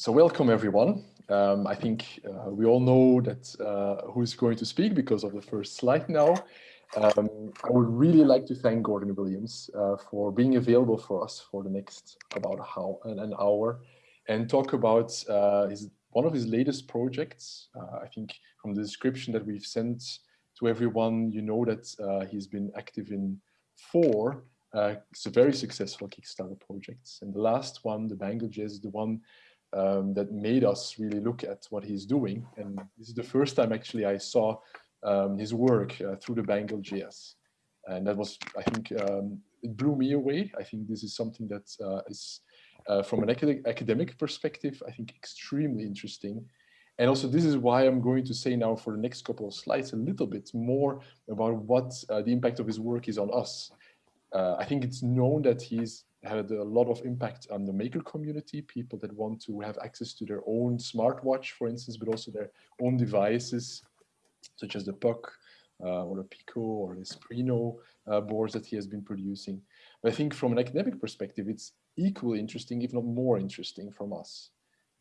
So welcome everyone. Um, I think uh, we all know that uh, who's going to speak because of the first slide now. Um, I would really like to thank Gordon Williams uh, for being available for us for the next about how, an, hour and talk about uh, his, one of his latest projects. Uh, I think from the description that we've sent to everyone, you know that uh, he's been active in four uh, very successful Kickstarter projects. And the last one, the Bangle.js, the one um, that made us really look at what he's doing. And this is the first time actually I saw um, his work uh, through the Bangle.js. And that was, I think, um, it blew me away. I think this is something that uh, is, uh, from an acad academic perspective, I think extremely interesting. And also this is why I'm going to say now for the next couple of slides a little bit more about what uh, the impact of his work is on us. Uh, I think it's known that he's had a lot of impact on the maker community, people that want to have access to their own smartwatch, for instance, but also their own devices, such as the Puck uh, or the Pico or the Espruino uh, boards that he has been producing. But I think from an academic perspective, it's equally interesting, if not more interesting from us.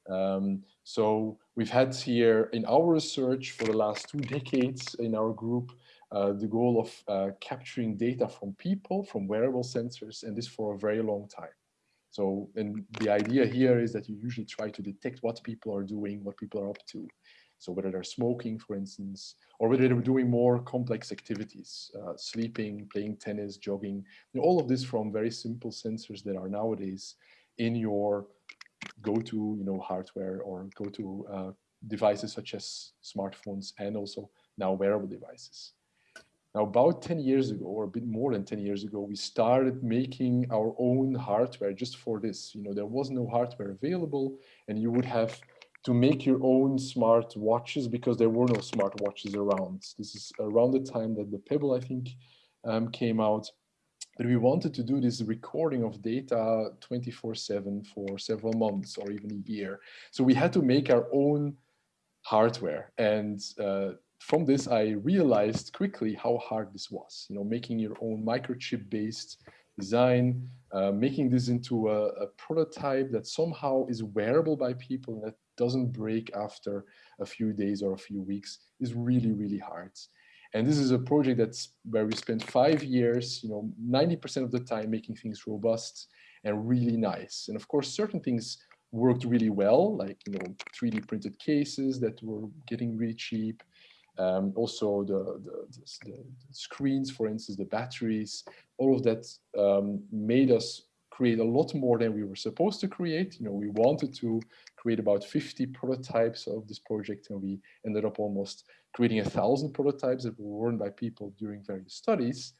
Um, so we've had here in our research for the last two decades in our group, the goal of uh, capturing data from people, from wearable sensors, and this for a very long time. So, and the idea here is that you usually try to detect what people are doing, what people are up to. So whether they're smoking, for instance, or whether they're doing more complex activities, uh, sleeping, playing tennis, jogging, you know, all of this from very simple sensors that are nowadays in your go-to, you know, hardware or go-to uh, devices such as smartphones and also now wearable devices. Now, about 10 years ago, or a bit more than 10 years ago, we started making our own hardware just for this. You know, there was no hardware available and you would have to make your own smart watches because there were no smart watches around. This is around the time that the Pebble, I think, um, came out. But we wanted to do this recording of data 24-7 for several months or even a year. So we had to make our own hardware. And uh, from this, I realized quickly how hard this was, you know, making your own microchip based design, uh, making this into a, a, prototype that somehow is wearable by people and that doesn't break after a few days or a few weeks is really, really hard. And this is a project that's where we spent five years, you know, 90% of the time making things robust and really nice. And of course, certain things worked really well, like, you know, 3D printed cases that were getting really cheap, um, also the, the, the, screens, for instance, the batteries, all of that um, made us create a lot more than we were supposed to create. You know, we wanted to create about 50 prototypes of this project and we ended up almost creating a thousand prototypes that were worn by people during various studies.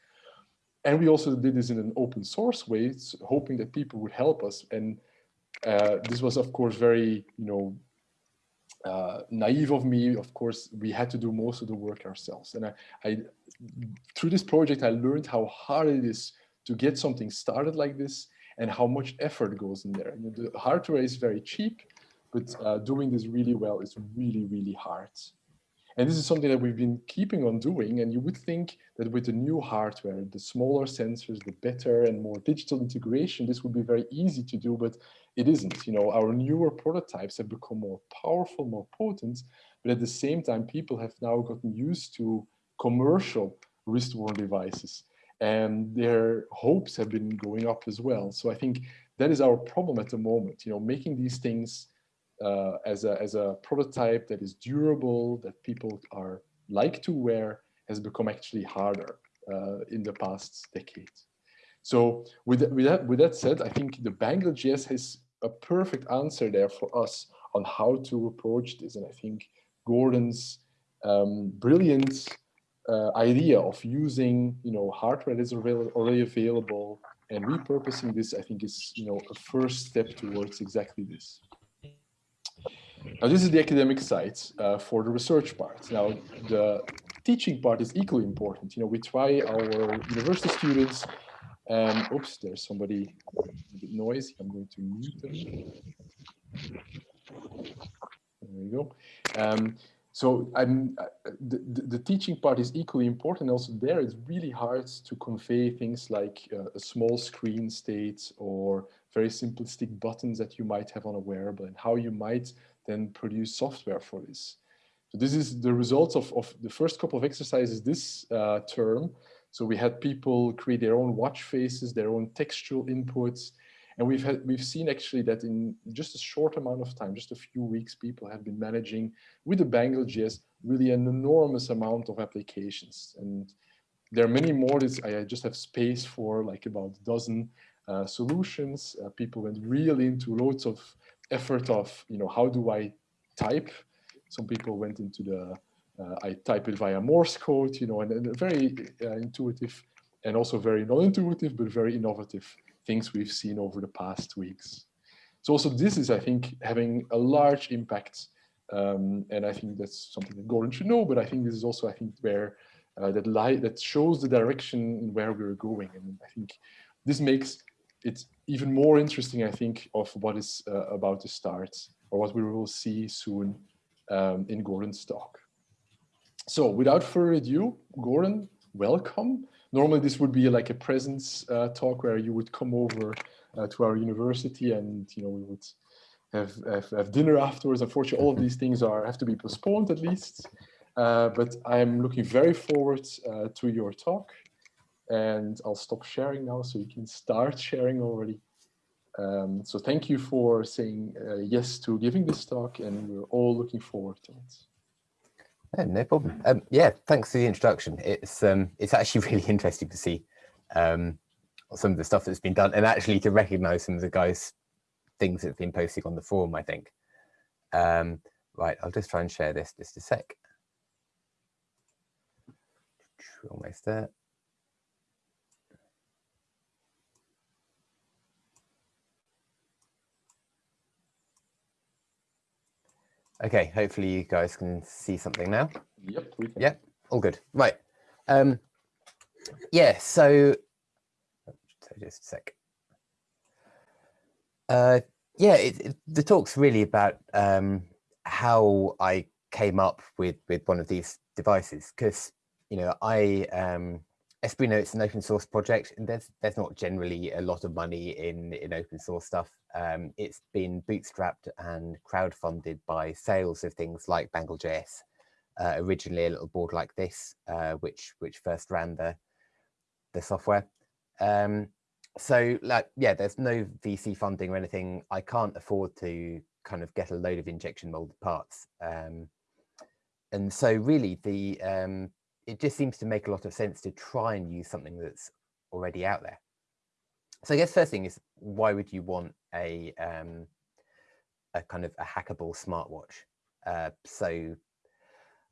And we also did this in an open source way, hoping that people would help us. And uh, this was, of course, very, you know, uh, naive of me, of course, we had to do most of the work ourselves. And I, I, through this project, I learned how hard it is to get something started like this and how much effort goes in there. The hardware is very cheap, but uh, doing this really well is really, really hard. And this is something that we've been keeping on doing. And you would think that with the new hardware, the smaller sensors, the better and more digital integration, this would be very easy to do, but it isn't. You know, our newer prototypes have become more powerful, more potent, but at the same time, people have now gotten used to commercial wrist-worn devices and their hopes have been going up as well. So I think that is our problem at the moment, you know, making these things uh, as, a, as a prototype that is durable, that people are like to wear, has become actually harder uh, in the past decade. So with, with, that, with that said, I think the Bangle.js has a perfect answer there for us on how to approach this. And I think Gordon's um, brilliant uh, idea of using, you know, hardware that is already available and repurposing this, I think is, you know, a first step towards exactly this. Now, this is the academic side uh, for the research part. Now, the teaching part is equally important. You know, we try our university students, and oops, there's somebody a bit noisy. I'm going to mute them. There we go. Um, so I'm, uh, the, the, teaching part is equally important. Also there, it's really hard to convey things like uh, a small screen state or very simplistic buttons that you might have on a wearable and how you might then produce software for this. So this is the results of, of the first couple of exercises this uh, term. So we had people create their own watch faces, their own textual inputs, and we've had we've seen actually that in just a short amount of time, just a few weeks, people have been managing with the Bangle.js really an enormous amount of applications. And there are many more. This, I just have space for like about a dozen uh, solutions. Uh, people went really into loads of effort of, you know, how do I type? Some people went into the, I type it via Morse code, you know, and, and very uh, intuitive and also very non-intuitive, but very innovative things we've seen over the past weeks. So also this is, I think, having a large impact. Um, and I think that's something that Gordon should know, but I think this is also, I think, where uh, that light that shows the direction where we're going. And I think this makes it even more interesting, I think, of what is uh, about to start or what we will see soon um, in Gordon's talk. So without further ado, Gordon, welcome. Normally this would be like a presence uh, talk where you would come over uh, to our university and you know we would have, have, have, dinner afterwards. Unfortunately, all of these things are have to be postponed at least. Uh, but I'm looking very forward uh, to your talk and I'll stop sharing now so you can start sharing already. Um, so thank you for saying uh, yes to giving this talk and we're all looking forward to it. Yeah, no problem. Um, yeah, thanks for the introduction. It's um, it's actually really interesting to see um, some of the stuff that's been done and actually to recognize some of the guys' things that have been posting on the forum, I think. Um, right, I'll just try and share this just a sec. Almost there. Okay, hopefully you guys can see something now. Yep, we can. Yeah, all good. Right. Um, yeah, so, so just a sec. Uh, yeah, it, it, the talk's really about um, how I came up with with one of these devices because you know I um, Espruino it's an open source project and there's there's not generally a lot of money in in open source stuff. Um, it's been bootstrapped and crowdfunded by sales of things like Bangle.js. Uh, originally a little board like this, uh, which which first ran the the software. Um, so like yeah, there's no VC funding or anything. I can't afford to kind of get a load of injection molded parts. Um, and so really the um, it just seems to make a lot of sense to try and use something that's already out there. So I guess first thing is why would you want a um, a kind of a hackable smartwatch? Uh, so,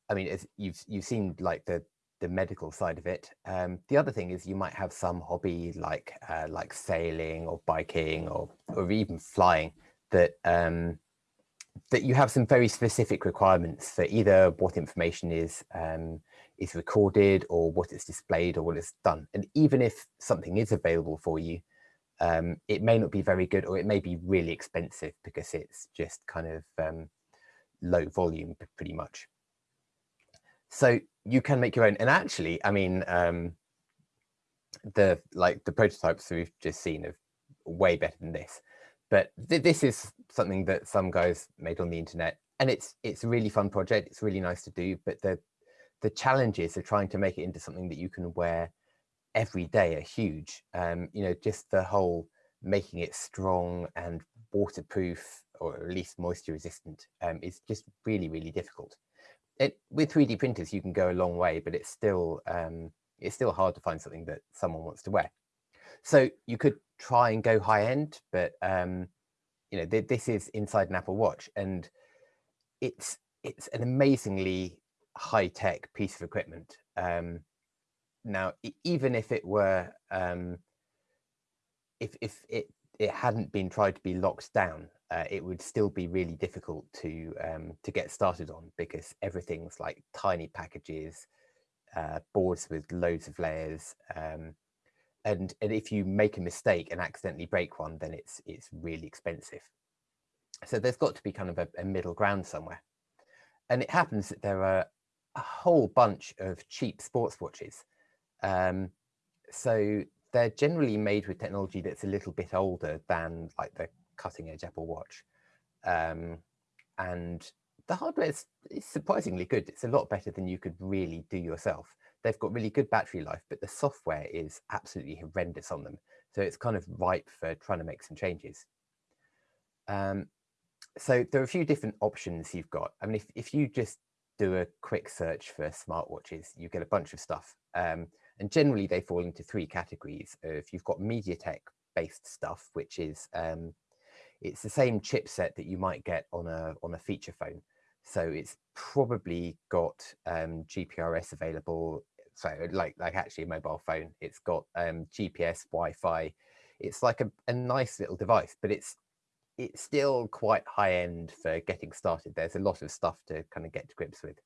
I mean, you've you've seen like the the medical side of it. Um, the other thing is you might have some hobby like uh, like sailing or biking or or even flying that um, that you have some very specific requirements for either what information is um, is recorded or what it's displayed or what it's done. And even if something is available for you, um, it may not be very good or it may be really expensive because it's just kind of um, low volume pretty much. So you can make your own. And actually, I mean, um, the like the prototypes we've just seen are way better than this. But th this is something that some guys made on the internet and it's it's a really fun project. It's really nice to do, but the the challenges of trying to make it into something that you can wear every day are huge. Um, you know, just the whole making it strong and waterproof or at least moisture resistant um, is just really, really difficult. It, with 3D printers, you can go a long way, but it's still um, it's still hard to find something that someone wants to wear. So you could try and go high end, but um, you know th this is inside an Apple Watch, and it's it's an amazingly high tech piece of equipment. Um, now, even if it were, um, if, if it, it hadn't been tried to be locked down, uh, it would still be really difficult to um, to get started on because everything's like tiny packages, uh, boards with loads of layers, um, and and if you make a mistake and accidentally break one, then it's it's really expensive. So there's got to be kind of a, a middle ground somewhere, and it happens that there are a whole bunch of cheap sports watches. Um, so they're generally made with technology that's a little bit older than like the cutting edge Apple Watch. Um, and the hardware is, is, surprisingly good. It's a lot better than you could really do yourself. They've got really good battery life, but the software is absolutely horrendous on them. So it's kind of ripe for trying to make some changes. Um, so there are a few different options you've got. I mean, if, if you just do a quick search for smartwatches, you get a bunch of stuff. Um, and generally they fall into three categories. If you've got MediaTek based stuff, which is um, it's the same chipset that you might get on a on a feature phone. So it's probably got um, GPRS available. So like like actually a mobile phone, it's got um, GPS, Wi-Fi. It's like a, a nice little device, but it's it's still quite high end for getting started. There's a lot of stuff to kind of get to grips with.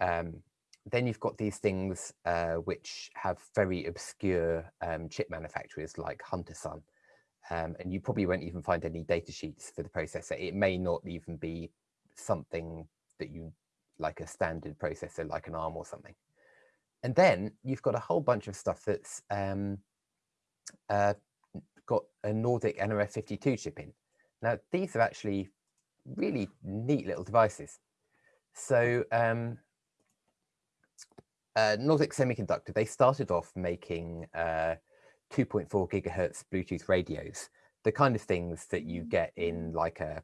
Um, then you've got these things uh, which have very obscure um, chip manufacturers like Huntersun. Um, and you probably won't even find any data sheets for the processor. It may not even be something that you like a standard processor like an ARM or something. And then you've got a whole bunch of stuff that's um, uh, got a Nordic nRF52 chip in. Now, these are actually really neat little devices. So um, uh, Nordic Semiconductor, they started off making uh, 2.4 gigahertz Bluetooth radios, the kind of things that you get in like a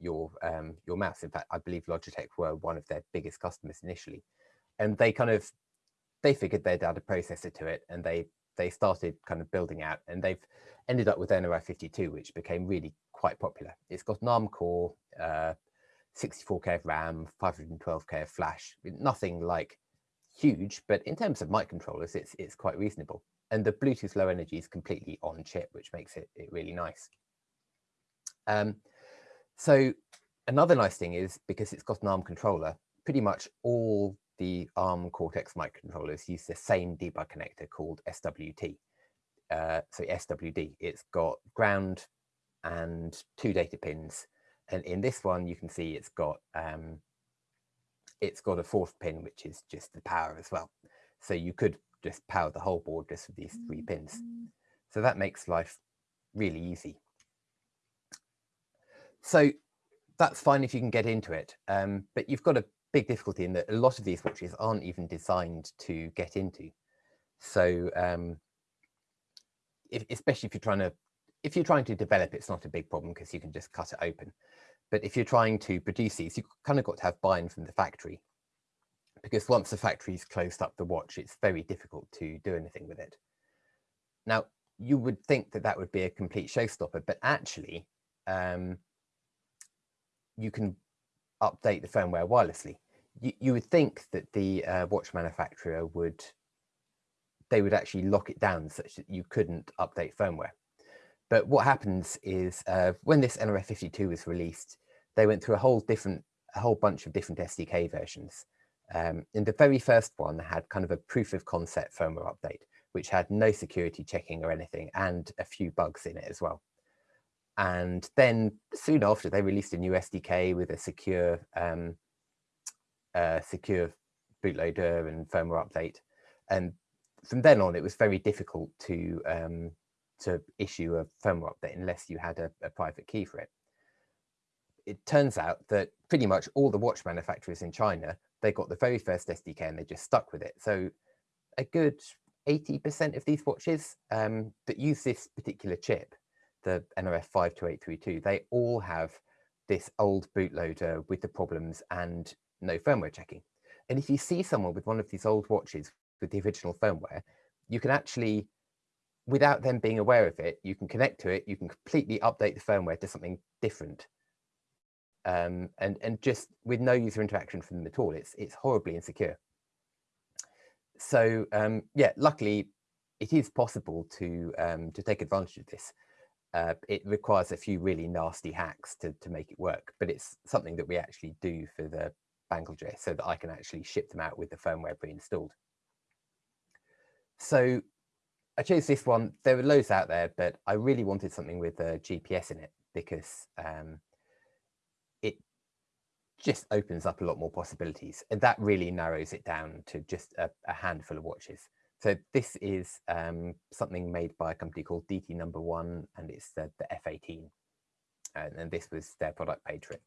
your um, your mouse. In fact, I believe Logitech were one of their biggest customers initially, and they kind of they figured they'd add a processor to it, and they they started kind of building out, and they've ended up with nRF52, which became really quite popular. It's got an ARM core, uh, 64k of RAM, 512k of flash, nothing like huge, but in terms of microcontrollers, it's it's quite reasonable. And the Bluetooth Low Energy is completely on chip, which makes it, it really nice. Um, so another nice thing is because it's got an ARM controller, pretty much all the ARM Cortex microcontrollers use the same debug connector called SWD. Uh, so SWD, it's got ground and two data pins. And in this one, you can see it's got um, it's got a fourth pin, which is just the power as well. So you could just power the whole board just with these three pins. So that makes life really easy. So that's fine if you can get into it, um, but you've got a big difficulty in that a lot of these watches aren't even designed to get into. So um, if, especially if you're trying to, if you're trying to develop, it's not a big problem because you can just cut it open. But if you're trying to produce these, you've kind of got to have buy-in from the factory because once the factory's closed up the watch, it's very difficult to do anything with it. Now, you would think that that would be a complete showstopper, but actually, um, you can update the firmware wirelessly. You, you would think that the uh, watch manufacturer would, they would actually lock it down such that you couldn't update firmware. But what happens is uh, when this nRF52 was released, they went through a whole different, a whole bunch of different SDK versions. Um, in the very first one, had kind of a proof of concept firmware update, which had no security checking or anything, and a few bugs in it as well. And then soon after, they released a new SDK with a secure, um, uh, secure bootloader and firmware update. And from then on, it was very difficult to um, to issue a firmware update unless you had a, a private key for it. It turns out that pretty much all the watch manufacturers in China they got the very first SDK and they just stuck with it. So a good 80% of these watches um, that use this particular chip, the NRF 52832, they all have this old bootloader with the problems and no firmware checking. And if you see someone with one of these old watches with the original firmware, you can actually, without them being aware of it, you can connect to it, you can completely update the firmware to something different um, and and just with no user interaction from them at all. It's it's horribly insecure. So um, yeah, luckily it is possible to um, to take advantage of this. Uh, it requires a few really nasty hacks to, to make it work, but it's something that we actually do for the Bangle.js so that I can actually ship them out with the firmware pre-installed. So I chose this one. There were loads out there, but I really wanted something with a GPS in it because um, just opens up a lot more possibilities. And that really narrows it down to just a, a handful of watches. So this is um, something made by a company called DT Number One, and it's the, the F18, and, and, this was their product page it.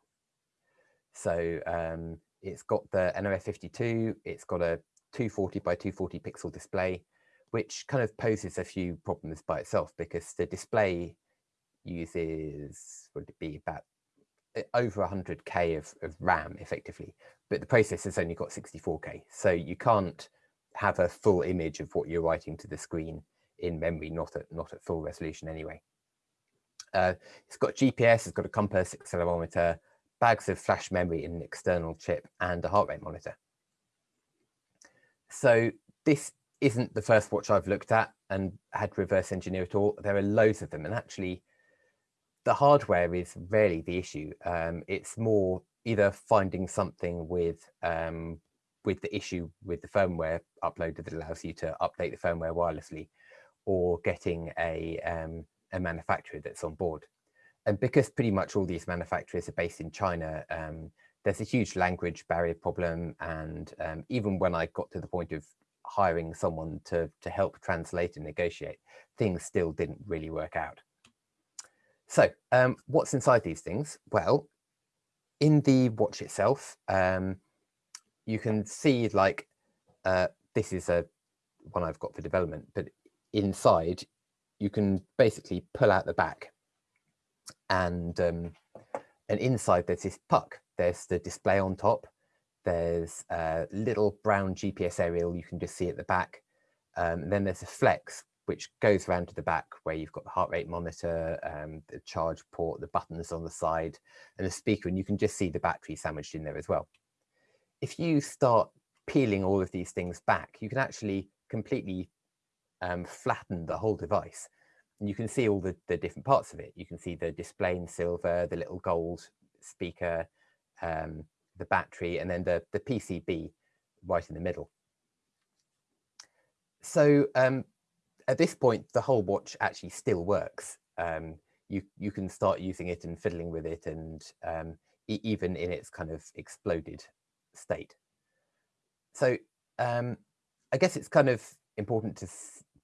So um, it's got the nRF52, it's got a 240 by 240 pixel display, which kind of poses a few problems by itself because the display uses, would it be about eh, over 100k of, of RAM effectively, but the processor's only got 64k. So you can't have a full image of what you're writing to the screen in memory, not at, not at full resolution anyway. Uh, it's got GPS, it's got a compass, accelerometer, bags of flash memory in an external chip, and a heart rate monitor. So this isn't the first watch I've looked at and had reverse engineer at all. There are loads of them, and actually the hardware is rarely the issue. Um, it's more either finding something with um, with the issue with the firmware uploaded that allows you to update the firmware wirelessly, or getting a um, a manufacturer that's on board. And because pretty much all these manufacturers are based in China, um, there's a huge language barrier problem. And um, even when I got to the point of hiring someone to, to help translate and negotiate, things still didn't really work out. So um, what's inside these things? Well, in the watch itself, um, you can see like, uh, this is a one I've got for development, but inside you can basically pull out the back and um, and inside there's this puck. There's the display on top. There's a little brown GPS aerial you can just see at the back. Um, then there's a flex which goes around to the back where you've got the heart rate monitor, um, the charge port, the buttons on the side, and the speaker, and you can just see the battery sandwiched in there as well. If you start peeling all of these things back, you can actually completely um, flatten the whole device and you can see all the, the different parts of it. You can see the display in silver, the little gold speaker, um, the battery, and then the, the PCB right in the middle. So um, at this point, the whole watch actually still works. Um, you, you can start using it and fiddling with it and um, e even in its kind of exploded state. So um, I guess it's kind of important to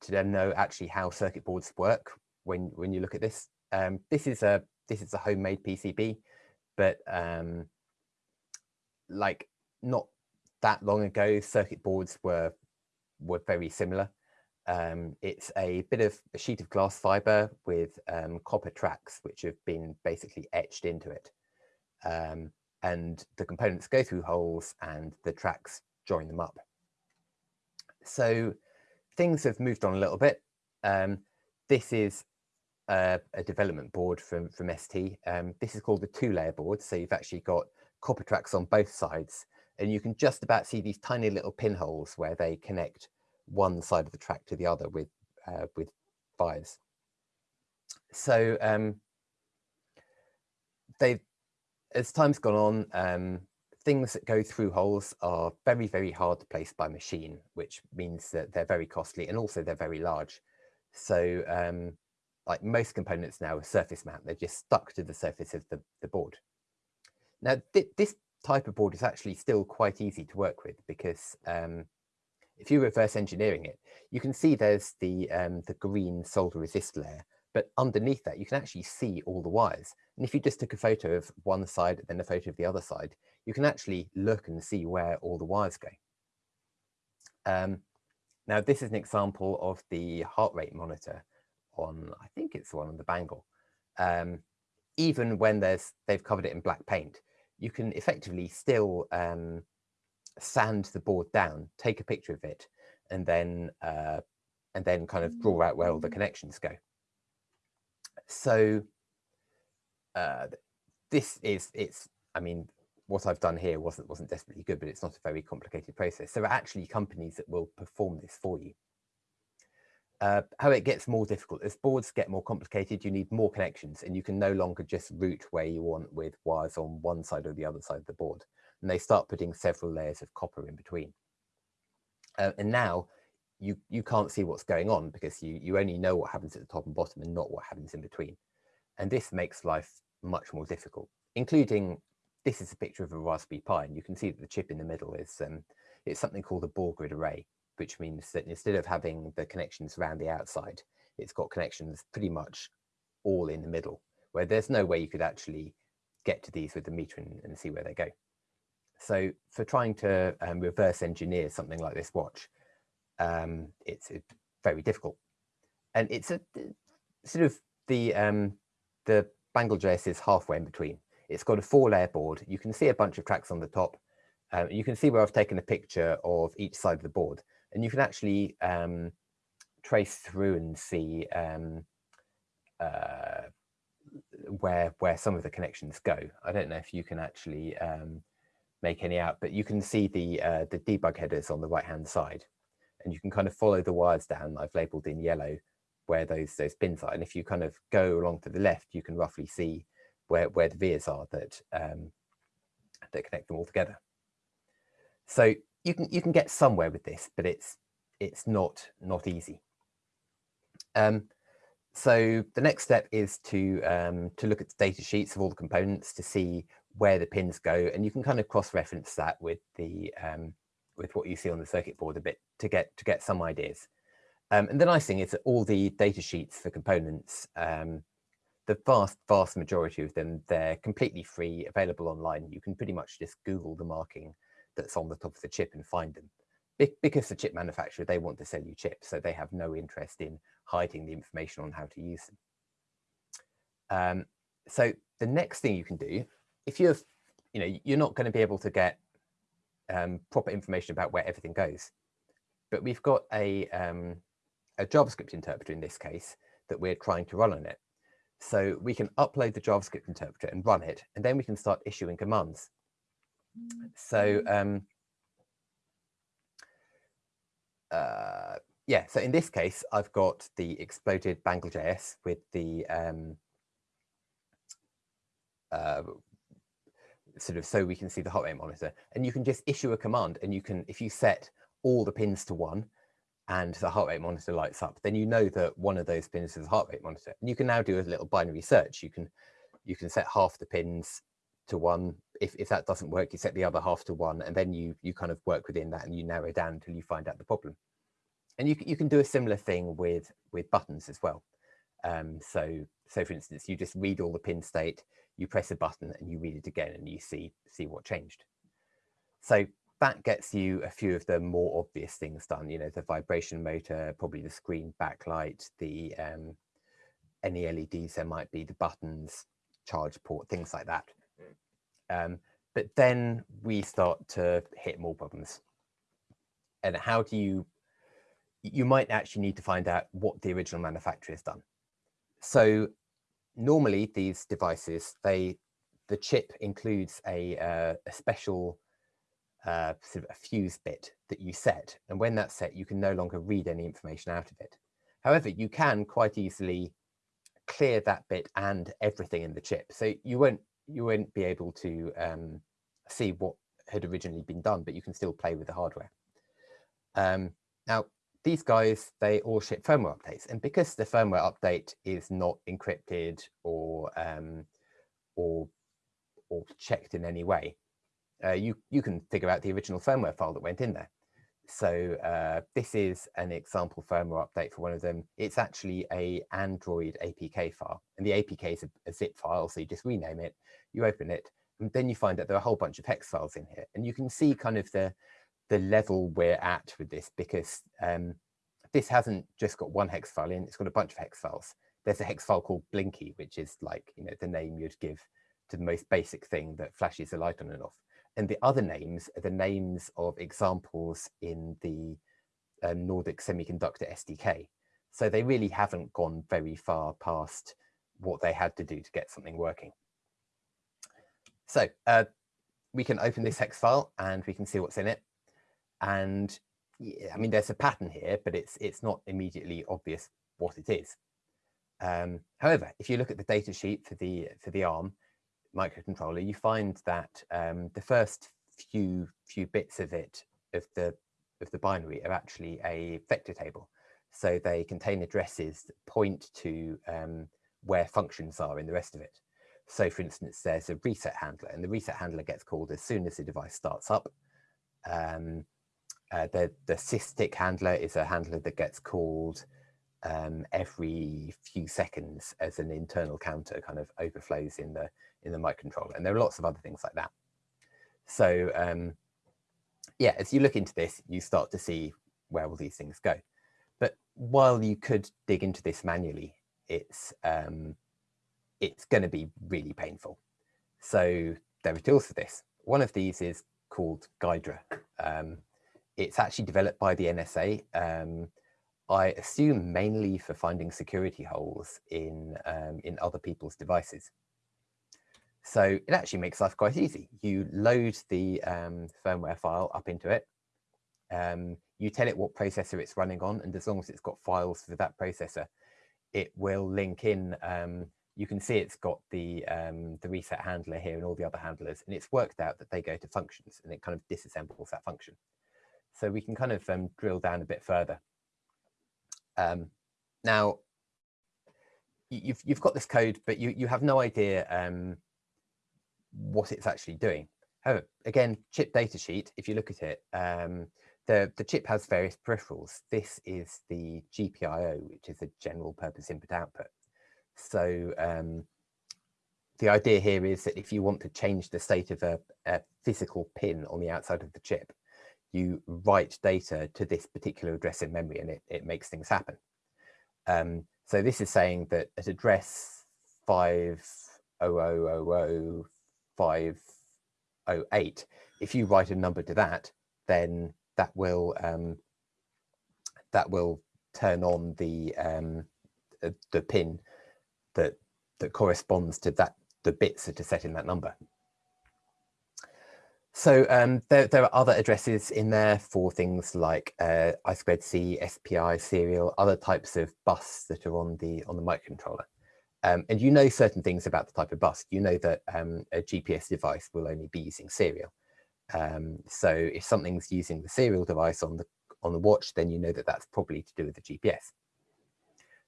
to then know actually how circuit boards work when when you look at this. Um, this is a this is a homemade PCB, but um, like not that long ago, circuit boards were were very similar. Um, it's a bit of a sheet of glass fiber with um, copper tracks, which have been basically etched into it. Um, and the components go through holes and the tracks join them up. So things have moved on a little bit. Um, this is a, a, development board from, from ST. Um, this is called the two-layer board. So you've actually got copper tracks on both sides. And you can just about see these tiny little pinholes where they connect one side of the track to the other with, uh, with wires. So um, they, as time's gone on, um, things that go through holes are very, very hard to place by machine, which means that they're very costly and also they're very large. So um, like most components now are surface mount, they're just stuck to the surface of the, the board. Now, th this type of board is actually still quite easy to work with because um, if you reverse engineering it, you can see there's the, um, the green solder resist layer, but underneath that, you can actually see all the wires. And if you just took a photo of one side, then a photo of the other side, you can actually look and see where all the wires go. Um, now, this is an example of the heart rate monitor on, I think it's the one on the bangle. Um, even when there's they've covered it in black paint, you can effectively still um, sand the board down, take a picture of it, and then uh, and then kind of draw out where all the connections go. So uh, this is it's I mean what I've done here wasn't wasn't desperately good, but it's not a very complicated process. There are actually companies that will perform this for you. Uh, how it gets more difficult as boards get more complicated, you need more connections and you can no longer just route where you want with wires on one side or the other side of the board. And they start putting several layers of copper in between. Uh, and now you, you can't see what's going on because you, you only know what happens at the top and bottom and not what happens in between. And this makes life much more difficult, including this is a picture of a Raspberry Pi, and you can see that the chip in the middle is um, it's something called a ball grid array. Which means that instead of having the connections around the outside, it's got connections pretty much all in the middle, where there's no way you could actually get to these with the meter and, and see where they go. So for trying to um, reverse engineer something like this watch, um, it's, it's, very difficult. And it's a sort of the, um, the Bangle.js is halfway in between. It's got a four layer board. You can see a bunch of tracks on the top. Um, you can see where I've taken a picture of each side of the board and you can actually um, trace through and see um, uh, where where some of the connections go. I don't know if you can actually um, make any out, but you can see the uh, the debug headers on the right hand side, and you can kind of follow the wires down. I've labelled in yellow where those those pins are, and if you kind of go along to the left, you can roughly see where where the vias are that um, that connect them all together. So you can you can get somewhere with this, but it's it's not not easy. Um, so the next step is to um, to look at the data sheets of all the components to see where the pins go, and you can kind of cross-reference that with the um, with what you see on the circuit board a bit to get to get some ideas. Um, and the nice thing is that all the data sheets for components, um, the vast vast majority of them, they're completely free, available online. You can pretty much just Google the marking that's on the top of the chip and find them. Be because the chip manufacturer, they want to sell you chips, so they have no interest in hiding the information on how to use them. Um, so the next thing you can do, if you're, you know, you're not going to be able to get um, proper information about where everything goes, but we've got a, um, a JavaScript interpreter in this case that we're trying to run on it. So we can upload the JavaScript interpreter and run it, and then we can start issuing commands. So um, uh, yeah, so in this case, I've got the exploded Bangle.js with the um, uh, sort of so we can see the heart rate monitor. And you can just issue a command and you can, if you set all the pins to one and the heart rate monitor lights up, then you know that one of those pins is a heart rate monitor. And you can now do a little binary search. You can you can set half the pins to one. If, if that doesn't work, you set the other half to one, and then you you kind of work within that and you narrow down until you find out the problem. And you, you can do a similar thing with, with buttons as well. Um, so, so for instance, you just read all the pin state, you press a button and you read it again and you see, see what changed. So that gets you a few of the more obvious things done, you know, the vibration motor, probably the screen backlight, the um, any LEDs there might be, the buttons, charge port, things like that. Um, but then we start to hit more problems. And how do you, you might actually need to find out what the original manufacturer has done. So normally these devices, they, the chip includes a, uh, a special uh, sort of a fuse bit that you set. And when that's set, you can no longer read any information out of it. However, you can quite easily clear that bit and everything in the chip. So you won't you won't be able to um, see what had originally been done, but you can still play with the hardware. Um, now, these guys, they all ship firmware updates. And because the firmware update is not encrypted or um, or or checked in any way, uh, you, you can figure out the original firmware file that went in there. So uh, this is an example firmware update for one of them. It's actually a Android APK file, and the APK is a, a, zip file, so you just rename it, you open it, and then you find that there are a whole bunch of hex files in here, and you can see kind of the the level we're at with this because um, this hasn't just got one hex file in; it's got a bunch of hex files. There's a hex file called Blinky, which is like you know the name you'd give to the most basic thing that flashes a light on and off and the other names are the names of examples in the um, Nordic Semiconductor SDK. So they really haven't gone very far past what they had to do to get something working. So uh, we can open this hex file and we can see what's in it. And yeah, I mean, there's a pattern here, but it's it's not immediately obvious what it is. Um, however, if you look at the data sheet for the for the ARM, microcontroller, you find that um, the first few few bits of it of the of the binary are actually a vector table. So they contain addresses that point to um, where functions are in the rest of it. So for instance, there's a reset handler and the reset handler gets called as soon as the device starts up. Um, uh, the, the SysTick handler is a handler that gets called um, every few seconds as an internal counter kind of overflows in the in the microcontroller. And there are lots of other things like that. So um, yeah, as you look into this, you start to see where all these things go. But while you could dig into this manually, it's um, it's going to be really painful. So there are tools for this. One of these is called Ghidra. Um, it's actually developed by the NSA. Um, I assume mainly for finding security holes in um, in other people's devices. So it actually makes life quite easy. You load the um, firmware file up into it. Um, you tell it what processor it's running on, and as long as it's got files for that processor, it will link in. Um, you can see it's got the um, the reset handler here and all the other handlers, and it's worked out that they go to functions, and it kind of disassembles that function. So we can kind of um, drill down a bit further. Um, now, you've you've got this code, but you you have no idea um, what it's actually doing. However, again, chip data sheet, if you look at it, um, the, the chip has various peripherals. This is the GPIO, which is a general purpose input output. So um, the idea here is that if you want to change the state of a, a, physical pin on the outside of the chip, you write data to this particular address in memory and it, it makes things happen. Um, so this is saying that at address 50000 508, if you write a number to that, then that will um, that will turn on the um, the pin that that corresponds to that the bits that are set in that number. So um, there, there are other addresses in there for things like uh, I2C, SPI, serial, other types of bus that are on the on the microcontroller. Um, and you know certain things about the type of bus. You know that um, a GPS device will only be using serial. Um, so if something's using the serial device on the on the watch, then you know that that's probably to do with the GPS.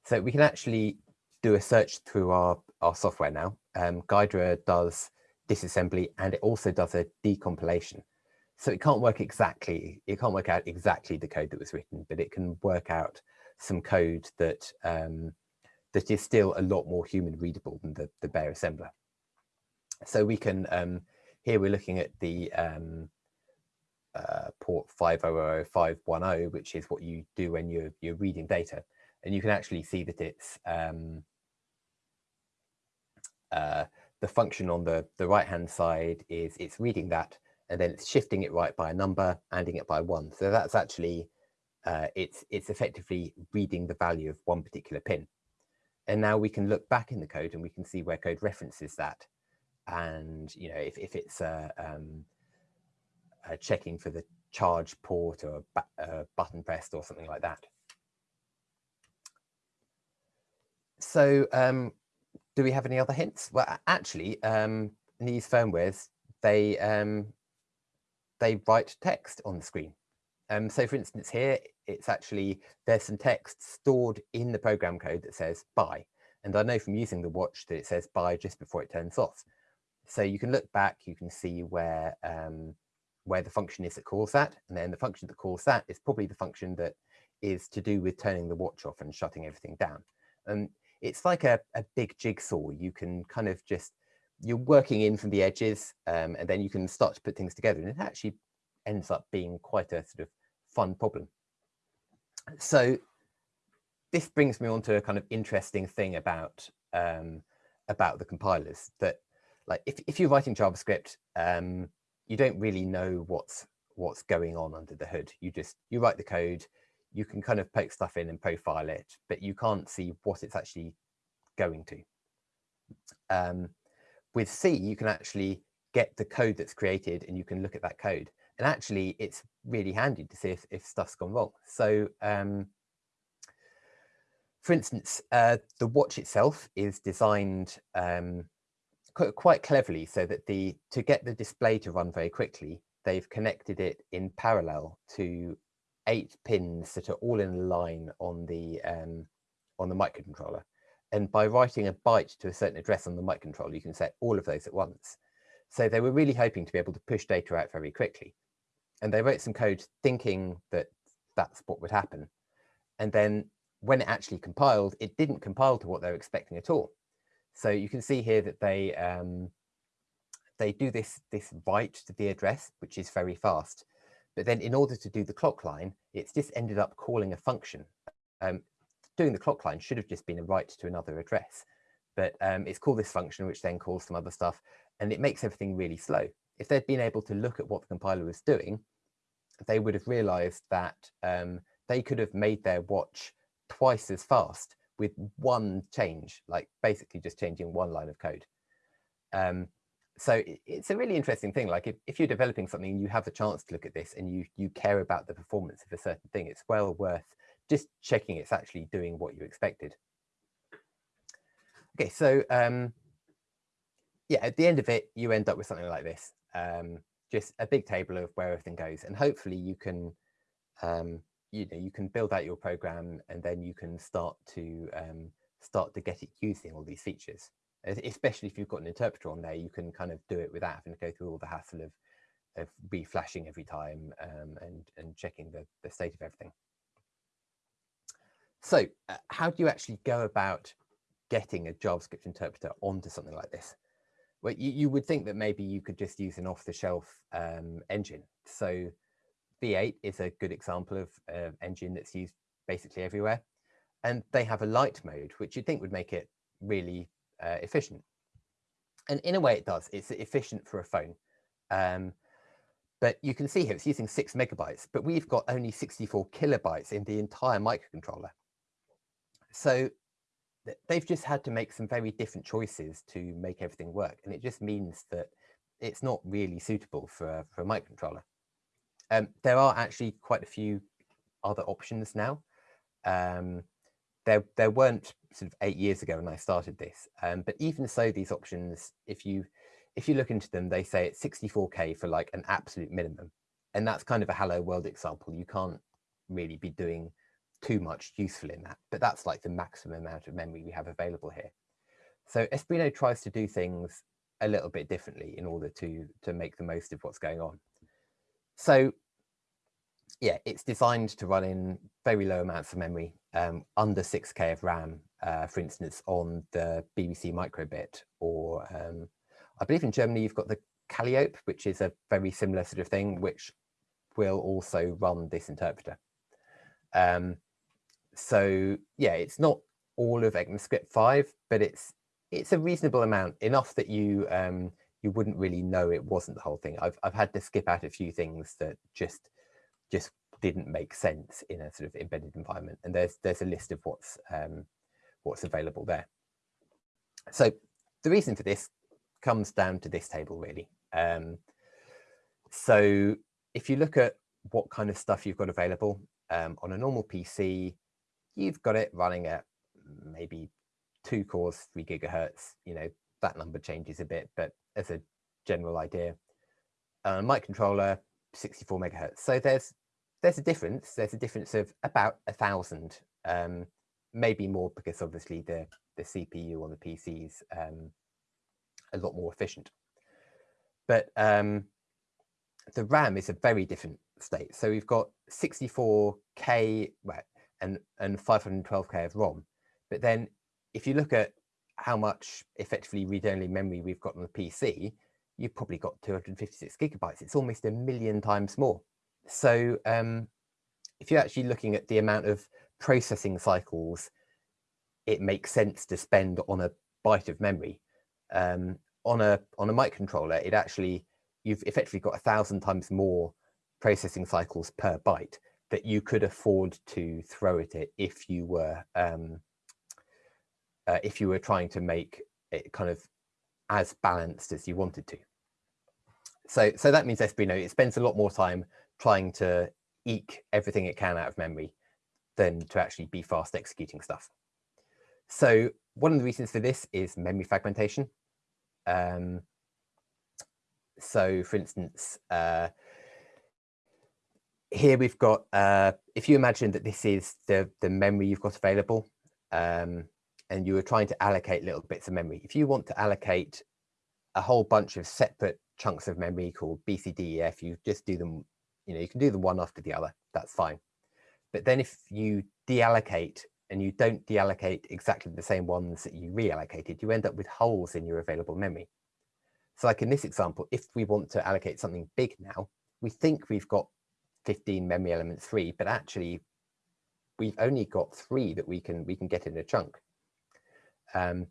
So we can actually do a search through our, our software now. Um, Ghidra does disassembly and it also does a decompilation. So it can't work exactly, it can't work out exactly the code that was written, but it can work out some code that um, that is still a lot more human readable than the, the bare assembler. So we can, um, here we're looking at the um, uh, port 500510, which is what you do when you're, you're reading data. And you can actually see that it's um, uh, the function on the, the right-hand side is it's reading that and then it's shifting it right by a number, adding it by one. So that's actually, uh, it's, it's effectively reading the value of one particular pin. And now we can look back in the code and we can see where code references that. And, you know, if, if it's uh, um, uh, checking for the charge port or a, button pressed or something like that. So um, do we have any other hints? Well, actually, um, in these firmwares, they um, they write text on the screen. Um, so for instance, here, it's actually, there's some text stored in the program code that says bye. And I know from using the watch that it says bye just before it turns off. So you can look back, you can see where, um, where the function is that calls that. And then the function that calls that is probably the function that is to do with turning the watch off and shutting everything down. And it's like a, a big jigsaw. You can kind of just, you're working in from the edges um, and then you can start to put things together. And it actually ends up being quite a sort of fun problem. So this brings me on to a kind of interesting thing about um, about the compilers that like if, if you're writing JavaScript, um, you don't really know what's what's going on under the hood. You just you write the code, you can kind of poke stuff in and profile it, but you can't see what it's actually going to. Um, with C, you can actually get the code that's created and you can look at that code and actually it's really handy to see if, if stuff's gone wrong. So um, for instance, uh, the watch itself is designed um, quite, quite cleverly so that the to get the display to run very quickly, they've connected it in parallel to eight pins that are all in line on the um, on the microcontroller. And by writing a byte to a certain address on the microcontroller, you can set all of those at once. So they were really hoping to be able to push data out very quickly and they wrote some code thinking that that's what would happen. And then when it actually compiled, it didn't compile to what they were expecting at all. So you can see here that they um, they do this this write to the address, which is very fast. But then in order to do the clock line, it's just ended up calling a function. Um, doing the clock line should have just been a write to another address, but um, it's called this function, which then calls some other stuff, and it makes everything really slow. If they'd been able to look at what the compiler was doing, they would have realized that um, they could have made their watch twice as fast with one change, like basically just changing one line of code. Um, so it's a really interesting thing. Like if, if you're developing something you have the chance to look at this and you, you care about the performance of a certain thing, it's well worth just checking it's actually doing what you expected. Okay, so um, yeah, at the end of it, you end up with something like this. Um, just a big table of where everything goes. And hopefully you can, um, you know, you can build out your program and then you can start to um, start to get it using all these features especially if you've got an interpreter on there, you can kind of do it without having to go through all the hassle of, of reflashing every time um, and, and checking the, the state of everything. So uh, how do you actually go about getting a JavaScript interpreter onto something like this? Well, you, you would think that maybe you could just use an off-the-shelf um, engine. So V8 is a good example of an uh, engine that's used basically everywhere. And they have a light mode, which you'd think would make it really uh, efficient. And in a way it does, it's efficient for a phone. Um, but you can see here it's using six megabytes, but we've got only 64 kilobytes in the entire microcontroller. So they've just had to make some very different choices to make everything work. And it just means that it's not really suitable for, for a microcontroller. Um, there are actually quite a few other options now. Um, there, there weren't sort of eight years ago when I started this. Um, but even so, these options, if you if you look into them, they say it's 64K for like an absolute minimum. And that's kind of a hello world example. You can't really be doing too much useful in that, but that's like the maximum amount of memory we have available here. So Espruino tries to do things a little bit differently in order to, to make the most of what's going on. So yeah, it's designed to run in very low amounts of memory, um, under 6K of RAM, uh, for instance, on the BBC microbit, or um, I believe in Germany you've got the Calliope, which is a very similar sort of thing, which will also run this interpreter. Um, so yeah, it's not all of ECMAScript 5, but it's it's a reasonable amount, enough that you um, you wouldn't really know it wasn't the whole thing. I've I've had to skip out a few things that just just didn't make sense in a sort of embedded environment. And there's there's a list of what's um, what's available there. So the reason for this comes down to this table really. Um, so if you look at what kind of stuff you've got available um, on a normal PC, you've got it running at maybe two cores, three gigahertz. You know that number changes a bit, but as a general idea, uh, microcontroller 64 megahertz. So there's there's a difference. There's a difference of about a thousand, um, maybe more because obviously the the CPU on the PCs um, a lot more efficient. But um, the RAM is a very different state. So we've got 64k right, and and 512k of ROM. But then if you look at how much effectively read-only memory we've got on the PC, you've probably got 256 gigabytes. It's almost a million times more. So um, if you're actually looking at the amount of processing cycles it makes sense to spend on a byte of memory, um, on a on a microcontroller, it actually you've effectively got a thousand times more processing cycles per byte that you could afford to throw at it if you were um, uh, if you were trying to make it kind of as balanced as you wanted to. So, so that means Espruino, it spends a lot more time trying to eke everything it can out of memory than to actually be fast executing stuff. So one of the reasons for this is memory fragmentation. Um, so for instance, uh, here we've got, uh, if you imagine that this is the, the memory you've got available, um, and you were trying to allocate little bits of memory. If you want to allocate a whole bunch of separate chunks of memory called BCDEF, you just do them you know, you can do them one after the other, that's fine. But then if you deallocate and you don't deallocate exactly the same ones that you reallocated, you end up with holes in your available memory. So like in this example, if we want to allocate something big now, we think we've got 15 memory elements three, but actually we've only got three that we can we can get in a chunk. Um,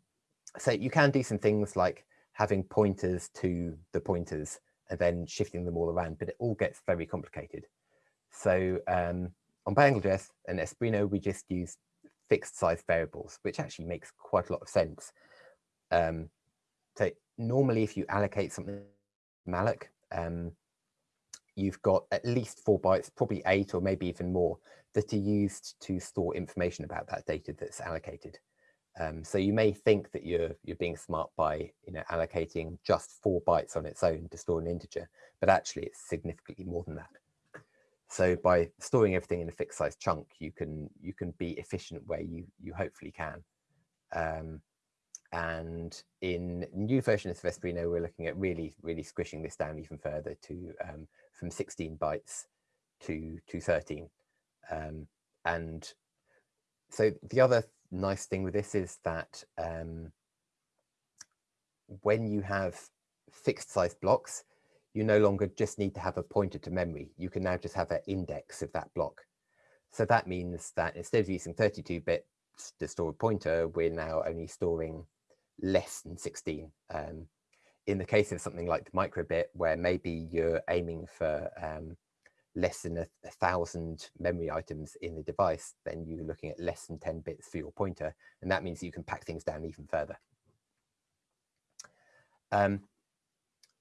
so you can do some things like having pointers to the pointers and then shifting them all around, but it all gets very complicated. So um, on Bangle.js and Espruino, we just use fixed size variables, which actually makes quite a lot of sense. Um, so normally if you allocate something malloc, um, you've got at least four bytes, probably eight or maybe even more that are used to store information about that data that's allocated. Um, so you may think that you're you're being smart by you know allocating just four bytes on its own to store an integer, but actually it's significantly more than that. So by storing everything in a fixed size chunk, you can you can be efficient where you you hopefully can. Um, and in new versions of Espruino, we're looking at really really squishing this down even further to um, from 16 bytes to to 13. Um, and so the other nice thing with this is that um, when you have fixed size blocks, you no longer just need to have a pointer to memory. You can now just have an index of that block. So that means that instead of using 32 bits to store a pointer, we're now only storing less than 16. Um, in the case of something like the microbit, where maybe you're aiming for um, less than a, a, thousand memory items in the device, then you're looking at less than 10 bits for your pointer. And that means you can pack things down even further. Um,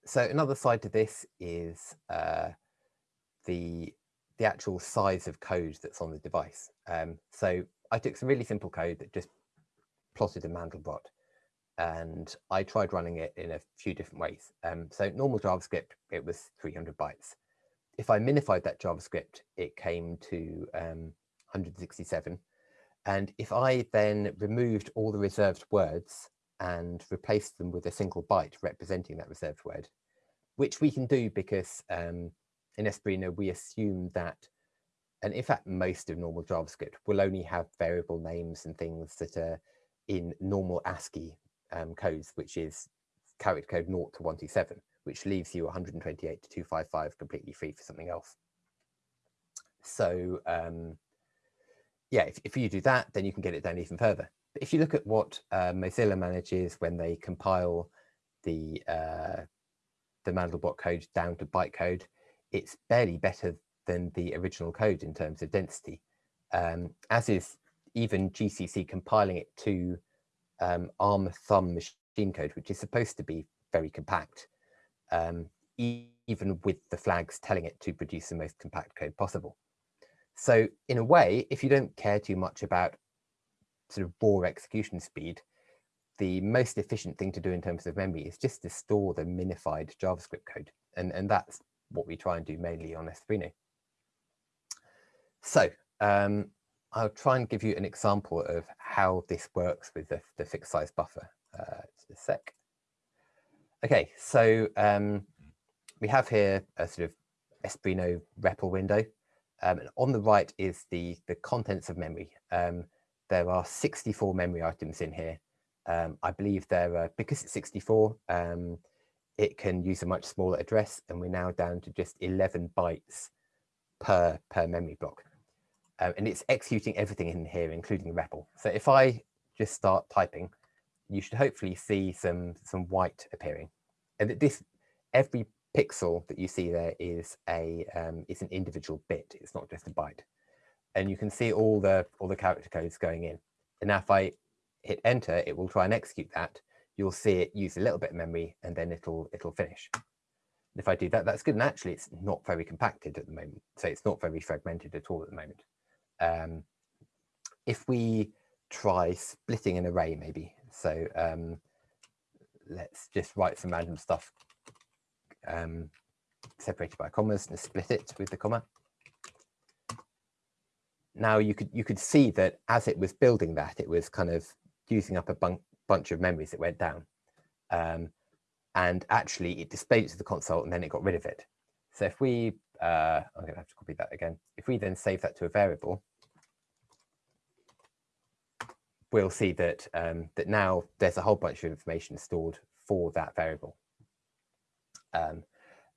so another side to this is uh, the, the actual size of code that's on the device. Um, so I took some really simple code that just plotted a Mandelbrot and I tried running it in a few different ways. Um, so normal JavaScript, it was 300 bytes if I minified that JavaScript, it came to um, 167. And if I then removed all the reserved words and replaced them with a single byte representing that reserved word, which we can do because um, in Espruino, we assume that, and in fact, most of normal JavaScript will only have variable names and things that are in normal ASCII um, codes, which is character code 0 to 127 which leaves you 128 to 255 completely free for something else. So um, yeah, if, if you do that, then you can get it down even further. But if you look at what uh, Mozilla manages when they compile the uh, the Mandelbrot code down to bytecode, it's barely better than the original code in terms of density, um, as is even GCC compiling it to um, ARM thumb machine code, which is supposed to be very compact um, even with the flags telling it to produce the most compact code possible. So in a way, if you don't care too much about sort of raw execution speed, the most efficient thing to do in terms of memory is just to store the minified JavaScript code. And, and that's what we try and do mainly on Espruino. So um, I'll try and give you an example of how this works with the, the fixed size buffer. Uh, just a sec. Okay, so um, we have here a sort of Espruino REPL window. Um, and on the right is the, the contents of memory. Um, there are 64 memory items in here. Um, I believe there are, because it's 64, um, it can use a much smaller address and we're now down to just 11 bytes per, per memory block. Um, and it's executing everything in here, including the REPL. So if I just start typing, you should hopefully see some, some white appearing. And that this, every pixel that you see there is a um, is an individual bit. It's not just a byte. And you can see all the all the character codes going in. And now if I hit enter, it will try and execute that. You'll see it use a little bit of memory and then it'll it'll finish. And if I do that, that's good. And actually, it's not very compacted at the moment. So it's not very fragmented at all at the moment. Um, if we try splitting an array, maybe. So um, let's just write some random stuff um, separated by commas and split it with the comma. Now you could you could see that as it was building that, it was kind of using up a bun bunch of memories that went down. Um, and actually it displayed it to the console and then it got rid of it. So if we uh, I'm to have to copy that again. If we then save that to a variable, we'll see that um, that now there's a whole bunch of information stored for that variable. Um,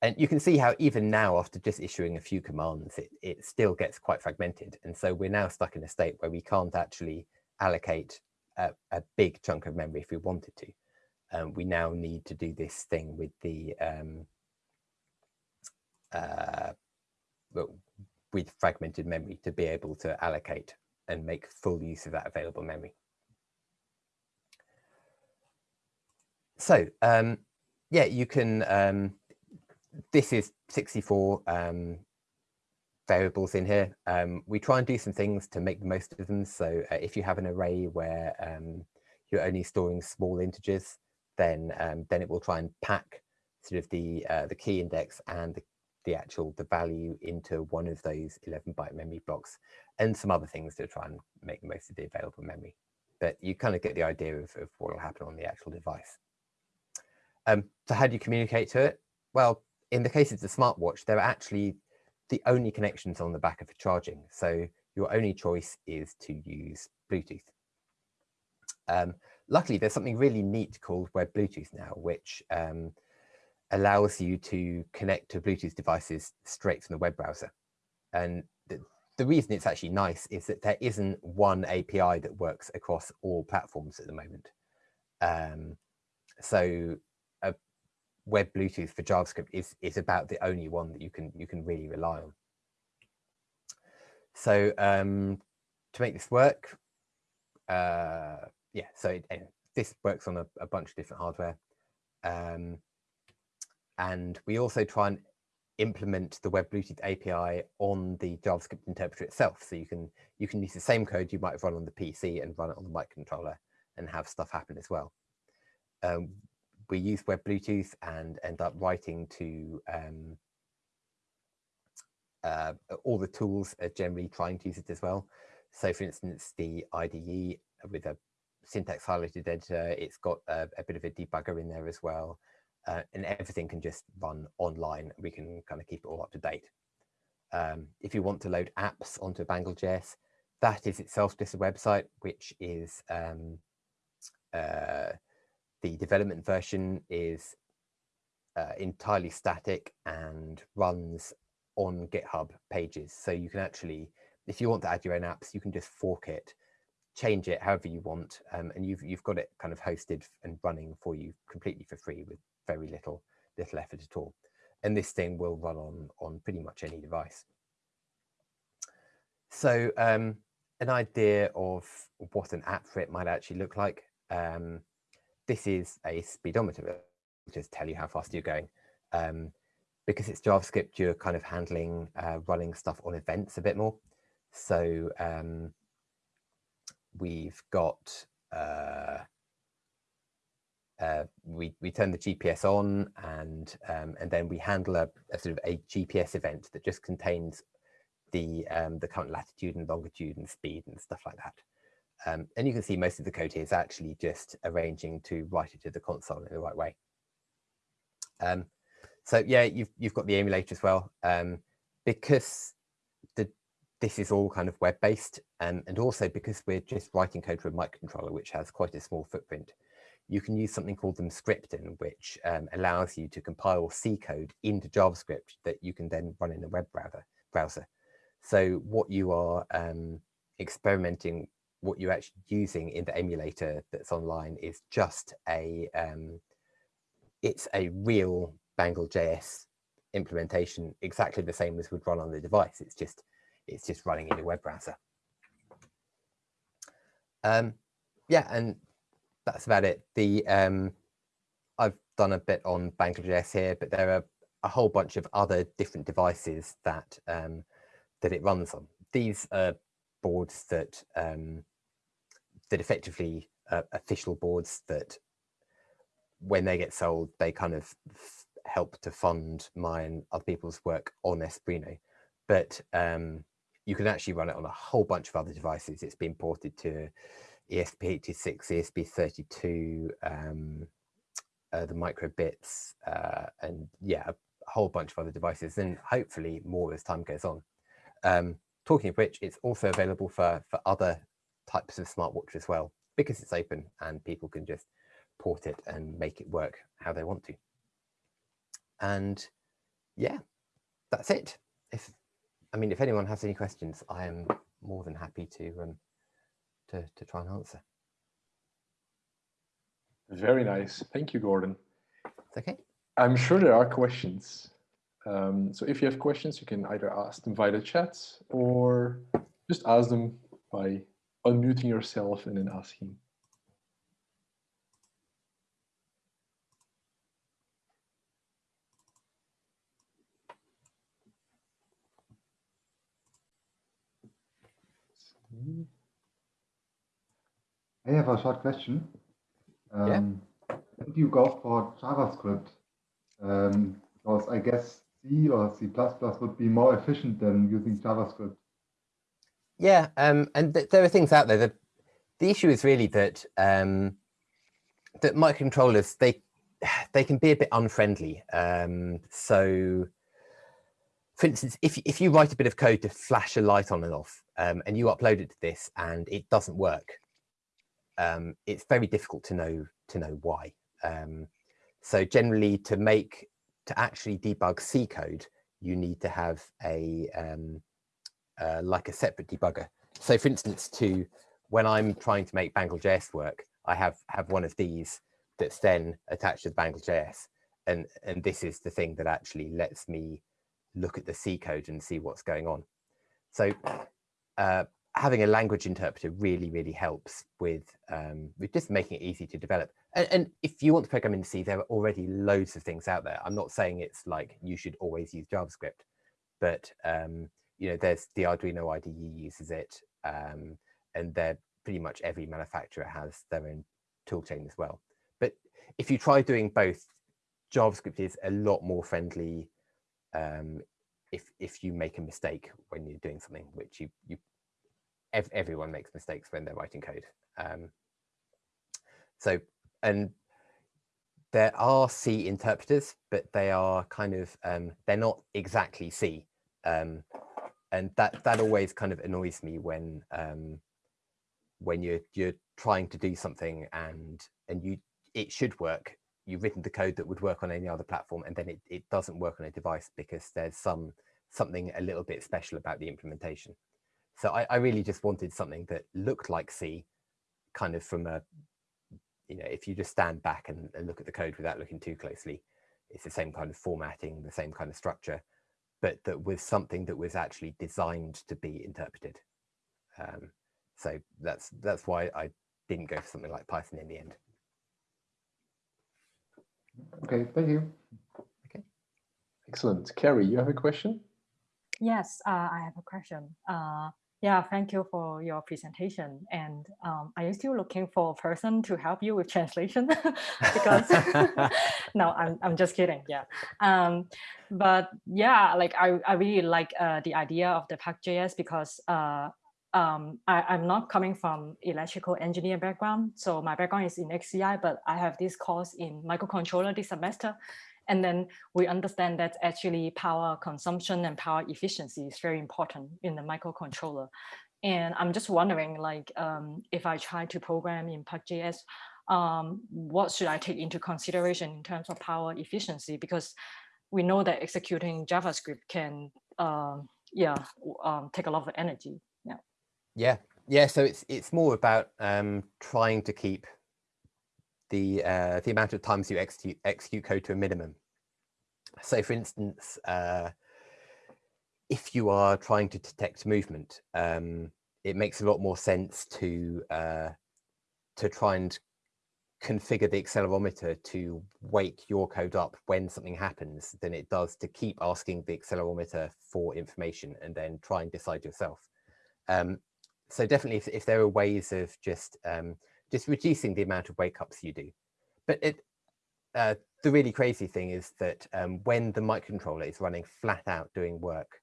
and you can see how even now, after just issuing a few commands, it, it still gets quite fragmented. And so we're now stuck in a state where we can't actually allocate a, a big chunk of memory if we wanted to. Um, we now need to do this thing with the um, uh, with fragmented memory to be able to allocate and make full use of that available memory. So um, yeah, you can um, this is 64 um, variables in here. Um, we try and do some things to make the most of them. So uh, if you have an array where um, you're only storing small integers, then um, then it will try and pack sort of the uh, the key index and the, the actual the value into one of those 11 byte memory blocks and some other things to try and make the most of the available memory. But you kind of get the idea of, of what will happen on the actual device. Um, so how do you communicate to it? Well, in the case of the smartwatch, there are actually the only connections on the back of charging. So your only choice is to use Bluetooth. Um, luckily, there's something really neat called Web Bluetooth now, which um, allows you to connect to Bluetooth devices straight from the web browser. And the, the reason it's actually nice is that there isn't one API that works across all platforms at the moment. Um, so web Bluetooth for JavaScript is, is about the only one that you can you can really rely on. So um, to make this work, uh, yeah, so it, this works on a, a, bunch of different hardware. Um, and we also try and implement the web Bluetooth API on the JavaScript interpreter itself. So you can you can use the same code you might run on the PC and run it on the microcontroller and have stuff happen as well. Um, we use web Bluetooth and end up writing to um, uh, all the tools are generally trying to use it as well. So for instance, the IDE with a syntax highlighted editor, it's got a, a bit of a debugger in there as well. Uh, and everything can just run online. We can kind of keep it all up to date. Um, if you want to load apps onto Bangle.js, that is itself just a website, which is um, uh, the development version is uh, entirely static and runs on GitHub pages. So you can actually, if you want to add your own apps, you can just fork it, change it however you want, um, and you've you've got it kind of hosted and running for you completely for free with very little little effort at all. And this thing will run on on pretty much any device. So um, an idea of what an app for it might actually look like. Um, this is a speedometer. It'll just tell you how fast you're going. Um, because it's JavaScript, you're kind of handling uh, running stuff on events a bit more. So um, we've got, uh, uh, we, we turn the GPS on and, um, and then we handle a, a, sort of a GPS event that just contains the, um, the current latitude and longitude and speed and stuff like that. Um, and you can see most of the code here is actually just arranging to write it to the console in the right way. Um, so yeah, you've, you've got the emulator as well. Um, because the, this is all kind of web-based um, and also because we're just writing code for a microcontroller, which has quite a small footprint, you can use something called Emscripten, which um, allows you to compile C code into JavaScript that you can then run in a web browser. browser. So what you are um, experimenting what you're actually using in the emulator that's online is just a, um, it's a real Bangle.js implementation, exactly the same as would run on the device. It's just, it's just running in a web browser. Um, yeah, and that's about it. The um, I've done a bit on Bangle.js here, but there are a whole bunch of other different devices that um, that it runs on. These are boards that um, that effectively uh, official boards that when they get sold, they kind of help to fund and other people's work on Espruino. But um, you can actually run it on a whole bunch of other devices. It's been ported to ESP86, ESP32, um, uh, the microbits, uh, and yeah, a, whole bunch of other devices and hopefully more as time goes on. Um, talking of which, it's also available for, for other types of smartwatch as well, because it's open and people can just port it and make it work how they want to. And yeah, that's it. If I mean, if anyone has any questions, I am more than happy to um, to, to try and answer. Very nice. Thank you, Gordon. It's okay. I'm sure there are questions. Um, so if you have questions, you can either ask them via the chat or just ask them by unmuting yourself and then asking. I have a short question. Um, yeah. When do you go for JavaScript? Um, because I guess C or C++ would be more efficient than using JavaScript. Yeah, um, and th there are things out there. The, the issue is really that um, that microcontrollers they they can be a bit unfriendly. Um, so, for instance, if if you write a bit of code to flash a light on and off, um, and you upload it to this and it doesn't work, um, it's very difficult to know to know why. Um, so generally, to make to actually debug C code, you need to have a um, uh, like a separate debugger. So for instance, to when I'm trying to make Bangle.js work, I have have one of these that's then attached to Bangle.js. And, and this is the thing that actually lets me look at the C code and see what's going on. So uh, having a language interpreter really, really helps with, um, with just making it easy to develop. And, and, if you want to program in C, there are already loads of things out there. I'm not saying it's like you should always use JavaScript, but um, you know, there's the Arduino IDE uses it, um, and they're pretty much every manufacturer has their own toolchain as well. But if you try doing both, JavaScript is a lot more friendly um, if if you make a mistake when you're doing something, which you you ev everyone makes mistakes when they're writing code. Um, so and there are C interpreters, but they are kind of um, they're not exactly C. Um, and that that always kind of annoys me when um, when you're you're trying to do something and and you it should work. You've written the code that would work on any other platform, and then it, it doesn't work on a device because there's some something a little bit special about the implementation. So I, I really just wanted something that looked like C, kind of from a you know if you just stand back and, and look at the code without looking too closely, it's the same kind of formatting, the same kind of structure but that was something that was actually designed to be interpreted. Um, so that's that's why I didn't go for something like Python in the end. Okay, thank you. Okay. Excellent. Kerry, you have a question? Yes, uh, I have a question. Uh, yeah, thank you for your presentation. And um, are you still looking for a person to help you with translation? because no, I'm, I'm just kidding. Yeah. Um, but yeah, like I, I really like uh, the idea of the Puck.js because uh, um, I, am not coming from electrical engineer background. So my background is in XCI, but I have this course in microcontroller this semester. And then we understand that actually power consumption and power efficiency is very important in the microcontroller. And I'm just wondering, like, um, if I try to program in Puck.js, um, what should I take into consideration in terms of power efficiency? Because we know that executing JavaScript can, uh, yeah, um, take a lot of energy. Yeah. Yeah, yeah. So it's it's more about um, trying to keep the uh, the amount of times you execute, execute code to a minimum. So for instance, uh, if you are trying to detect movement, um, it makes a lot more sense to uh, to try and configure the accelerometer to wake your code up when something happens than it does to keep asking the accelerometer for information and then try and decide yourself. Um, so definitely if, if, there are ways of just um, just reducing the amount of wake ups you do. But it, uh, the really crazy thing is that um, when the microcontroller is running flat out doing work,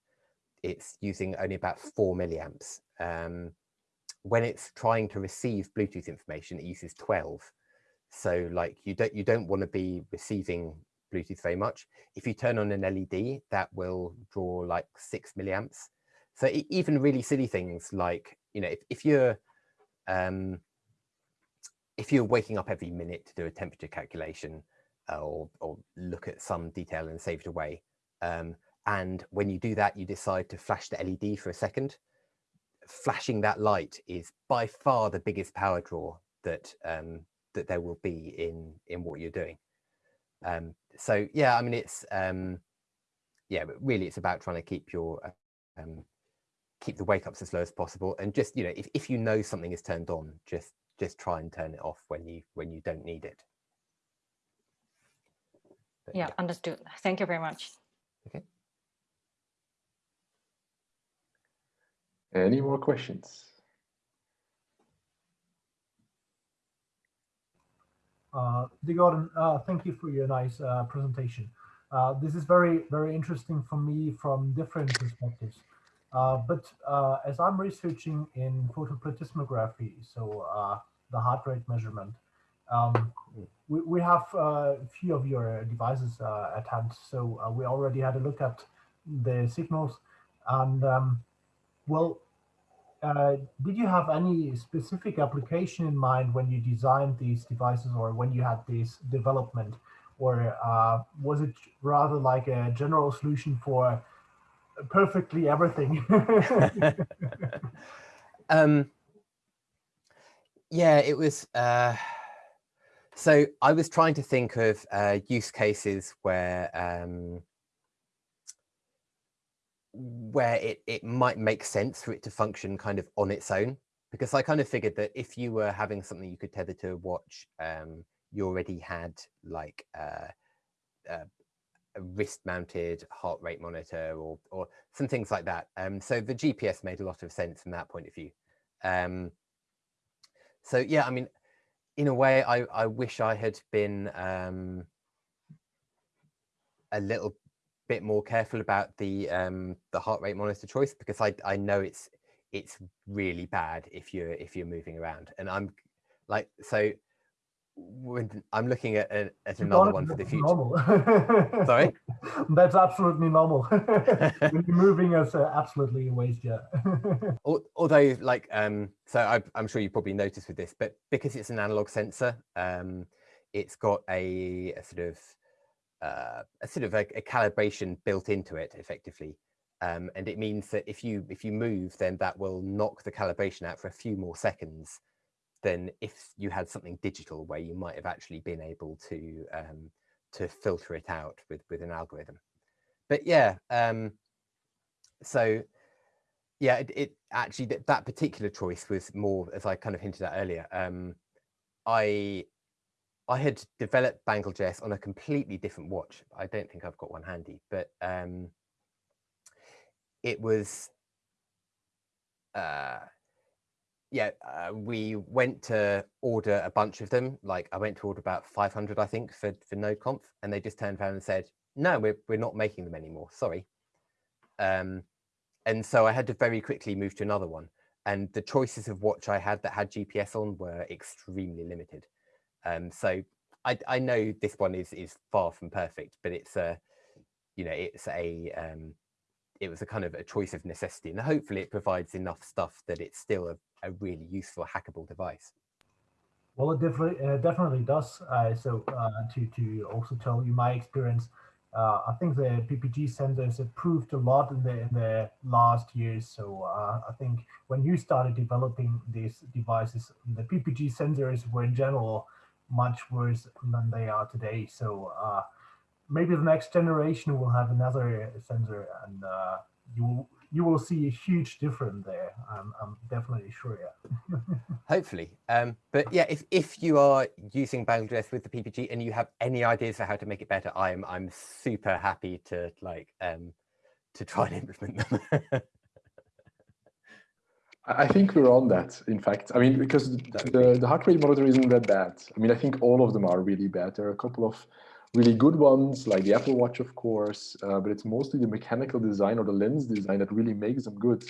it's using only about four milliamps. Um, when it's trying to receive Bluetooth information, it uses 12. So like you don't you don't want to be receiving Bluetooth very much. If you turn on an LED, that will draw like six milliamps. So even really silly things like, you know, if, if you're um, if you're waking up every minute to do a temperature calculation uh, or, or look at some detail and save it away, um, and when you do that, you decide to flash the LED for a second, flashing that light is by far the biggest power draw that um, that there will be in in what you're doing. Um, so yeah, I mean it's um, yeah, but really it's about trying to keep your um, keep the wake ups as low as possible, and just you know if if you know something is turned on, just just try and turn it off when you when you don't need it. But, yeah, yeah, understood. Thank you very much. Okay. Any more questions? Uh, Gordon, uh, thank you for your nice uh, presentation. Uh, this is very, very interesting for me from different perspectives. Uh, but uh, as I'm researching in photoplethysmography, so uh, the heart rate measurement, um, we, we have a few of your devices at hand. So we already had a look at the signals and um, well, uh, did you have any specific application in mind when you designed these devices or when you had this development? Or uh, was it rather like a general solution for perfectly everything? um, yeah, it was. Uh, so I was trying to think of uh, use cases where um, where it, it might make sense for it to function kind of on its own. Because I kind of figured that if you were having something you could tether to a watch, um, you already had like uh, uh, a wrist mounted heart rate monitor or, or some things like that. Um, so the GPS made a lot of sense from that point of view. Um, so yeah, I mean, in a way, I, I wish I had been um, a little bit more careful about the um, the heart rate monitor choice because I I know it's it's really bad if you're if you're moving around and I'm like so when I'm looking at, at another one for the future. Normal. Sorry? That's absolutely normal. you're moving is uh, absolutely a waste, yeah. Although, like, um, so I, am sure you probably noticed with this, but because it's an analog sensor, um, it's got a, a sort of uh, a sort of a, a, calibration built into it effectively. Um, and it means that if you if you move, then that will knock the calibration out for a few more seconds than if you had something digital where you might have actually been able to um, to filter it out with with an algorithm. But yeah, um, so yeah, it, it actually that, that particular choice was more, as I kind of hinted at earlier. Um, I I had developed Bangle Bangle.js on a completely different watch. I don't think I've got one handy, but um, it was, uh, yeah, uh, we went to order a bunch of them. Like I went to order about 500, I think, for, for NodeConf, and they just turned around and said, no, we're, we're not making them anymore, sorry. Um, and so I had to very quickly move to another one. And the choices of watch I had that had GPS on were extremely limited. Um, so I, I know this one is is far from perfect, but it's a, you know, it's a, um, it was a kind of a choice of necessity, and hopefully it provides enough stuff that it's still a, a really useful hackable device. Well, it definitely uh, definitely does. Uh, so uh, to to also tell you my experience, uh, I think the PPG sensors improved a lot in the in the last years. So uh, I think when you started developing these devices, the PPG sensors were in general much worse than they are today. So uh, maybe the next generation will have another sensor and you will you will see a huge difference there. I'm, I'm definitely sure. Yeah. Hopefully, um, but yeah, if if you are using Bangle.js with the PPG and you have any ideas for how to make it better, I'm I'm super happy to like um, to try and implement them. I think we're on that, in fact. I mean, because the, the heart rate monitor isn't that bad. I mean, I think all of them are really bad. There are a couple of really good ones, like the Apple Watch, of course, uh, but it's mostly the mechanical design or the lens design that really makes them good.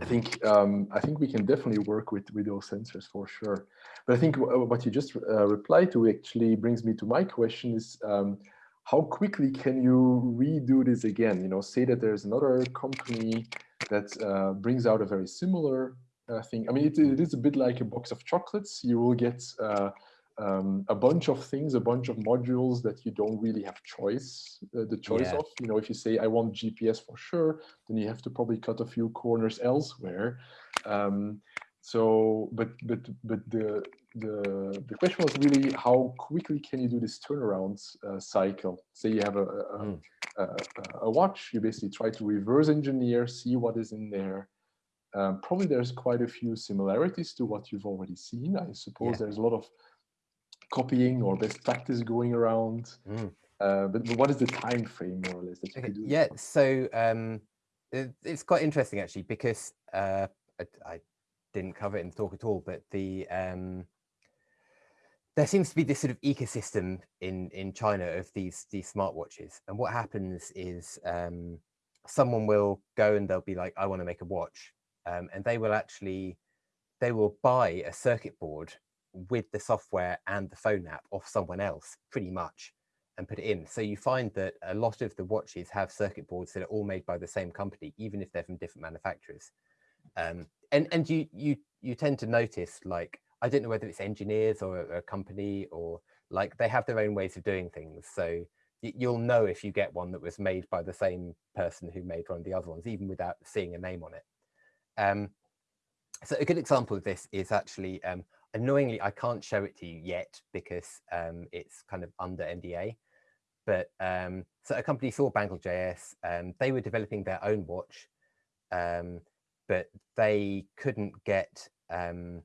I think um, I think we can definitely work with with those sensors for sure. But I think what you just uh, replied to actually brings me to my question is um, how quickly can you redo this again? You know, say that there's another company that uh, brings out a very similar uh, thing. I mean, it, it is a bit like a box of chocolates. You will get uh, um, a bunch of things, a bunch of modules that you don't really have choice, uh, the choice yeah. of. You know, if you say I want GPS for sure, then you have to probably cut a few corners elsewhere. Um, so, but but but the the the question was really how quickly can you do this turnaround uh, cycle? Say you have a a, mm. a a, watch, you basically try to reverse engineer, see what is in there. Um, probably there's quite a few similarities to what you've already seen. I suppose yeah. there's a lot of copying or best practice going around. Mm. Uh, but, but, what is the time frame more or less that you okay. do? Yeah, so um, it, it's quite interesting actually because uh, I, I, didn't cover it in the talk at all, but the um, there seems to be this sort of ecosystem in in China of these these smartwatches, and what happens is um, someone will go and they'll be like, I want to make a watch, um, and they will actually they will buy a circuit board with the software and the phone app off someone else pretty much and put it in. So you find that a lot of the watches have circuit boards that are all made by the same company, even if they're from different manufacturers. Um, and and you you you tend to notice like I don't know whether it's engineers or a, a company or like they have their own ways of doing things. So you'll know if you get one that was made by the same person who made one of the other ones, even without seeing a name on it. Um, so a good example of this is actually um, annoyingly, I can't show it to you yet because um, it's kind of under NDA. But um, so a company saw Bangle.js, um, they were developing their own watch, um, but they couldn't get, um,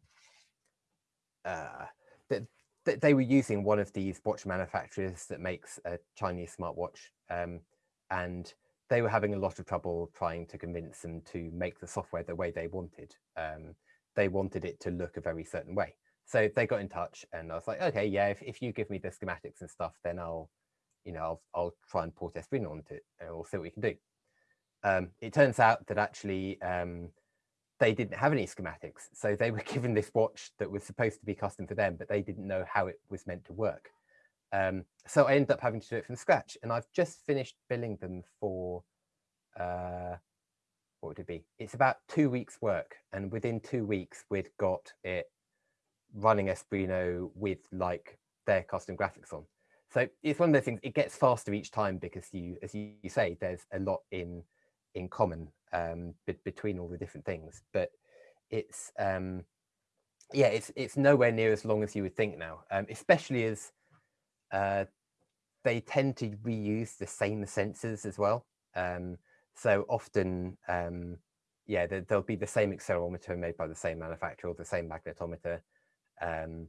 uh, they, they were using one of these watch manufacturers that makes a Chinese smartwatch. Um, and they were having a lot of trouble trying to convince them to make the software the way they wanted. Um, they wanted it to look a very certain way. So they got in touch and I was like, okay, yeah, if, if you give me the schematics and stuff, then I'll, you know, I'll, I'll try and port Espruino onto it and we'll see what we can do. Um, it turns out that actually um, they didn't have any schematics. So they were given this watch that was supposed to be custom for them, but they didn't know how it was meant to work. Um, so I ended up having to do it from scratch and I've just finished billing them for, uh, what would it be? It's about two weeks work. And within two weeks, we'd got it running Espruino with like their custom graphics on. So it's one of those things, it gets faster each time because you, as you, say, there's a lot in in common um, be between all the different things. But it's, um, yeah, it's it's nowhere near as long as you would think now, um, especially as uh, they tend to reuse the same sensors as well. Um, so often, um, yeah, there, will be the same accelerometer made by the same manufacturer, or the same magnetometer. Um,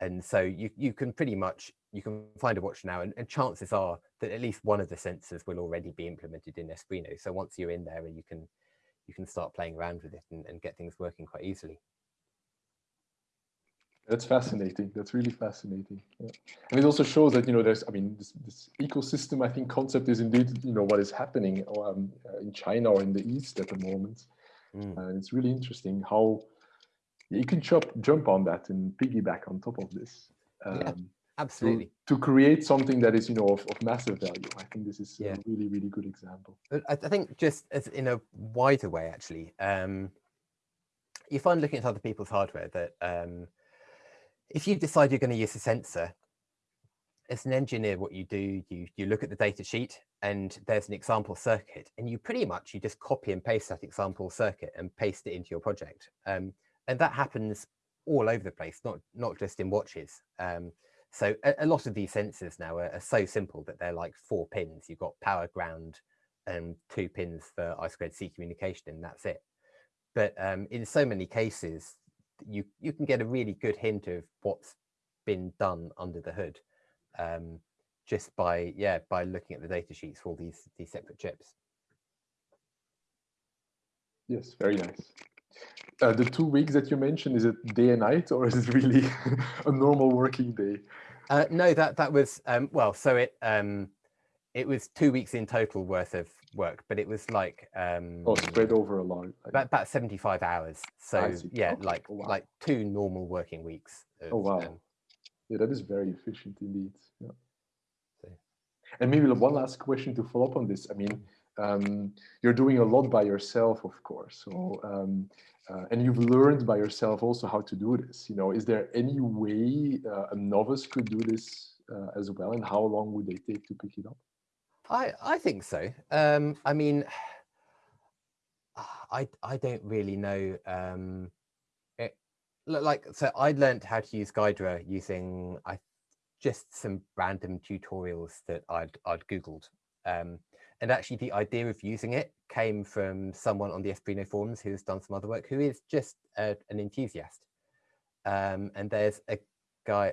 and so you, you can pretty much, you can find a watch now and, and, chances are that at least one of the sensors will already be implemented in Espruino. So once you're in there, and you can, you can start playing around with it and, and get things working quite easily. That's fascinating. That's really fascinating. Yeah. And it also shows that, you know, there's, I mean, this, this ecosystem, I think concept is indeed, you know, what is happening um, uh, in China or in the East at the moment. Mm. And it's really interesting how you can jump jump on that and piggyback on top of this. Um, yeah, absolutely. To, to, create something that is, you know, of, of massive value. I think this is yeah. a really, really good example. I, I think just as in a wider way, actually, um, you find looking at other people's hardware that um, if you decide you're going to use a sensor, as an engineer, what you do, you, you look at the data sheet and there's an example circuit and you pretty much, you just copy and paste that example circuit and paste it into your project. Um, and that happens all over the place, not not just in watches. Um, so a, a, lot of these sensors now are, are, so simple that they're like four pins. You've got power, ground, and two pins for I squared C communication, and that's it. But um, in so many cases, you you can get a really good hint of what's been done under the hood, um, just by yeah by looking at the data sheets for all these these separate chips. Yes, very nice. Uh, the two weeks that you mentioned, is it day and night or is it really a normal working day? Uh, no, that that was, um, well, so it, um, it was two weeks in total worth of work, but it was like um, Oh, spread over a long. like- about, about 75 hours. So yeah, Okay. like Oh, wow. like two normal working weeks. Of, Oh, wow. um, Yeah, that is very efficient indeed. Yeah. So- And maybe one last question to follow up on this. I mean, um, you're doing a lot by yourself, of course. So, um, uh, and you've learned by yourself also how to do this. You know, is there any way uh, a novice could do this uh, as well? And how long would they take to pick it up? I I think so. Um, I mean, I I don't really know. Um, it, like so, I learned how to use Ghidra using I just some random tutorials that I'd I'd googled. Um, and actually, the idea of using it came from someone on the Espruino forums who's done some other work, who is just a, an enthusiast. Um, and there's a guy.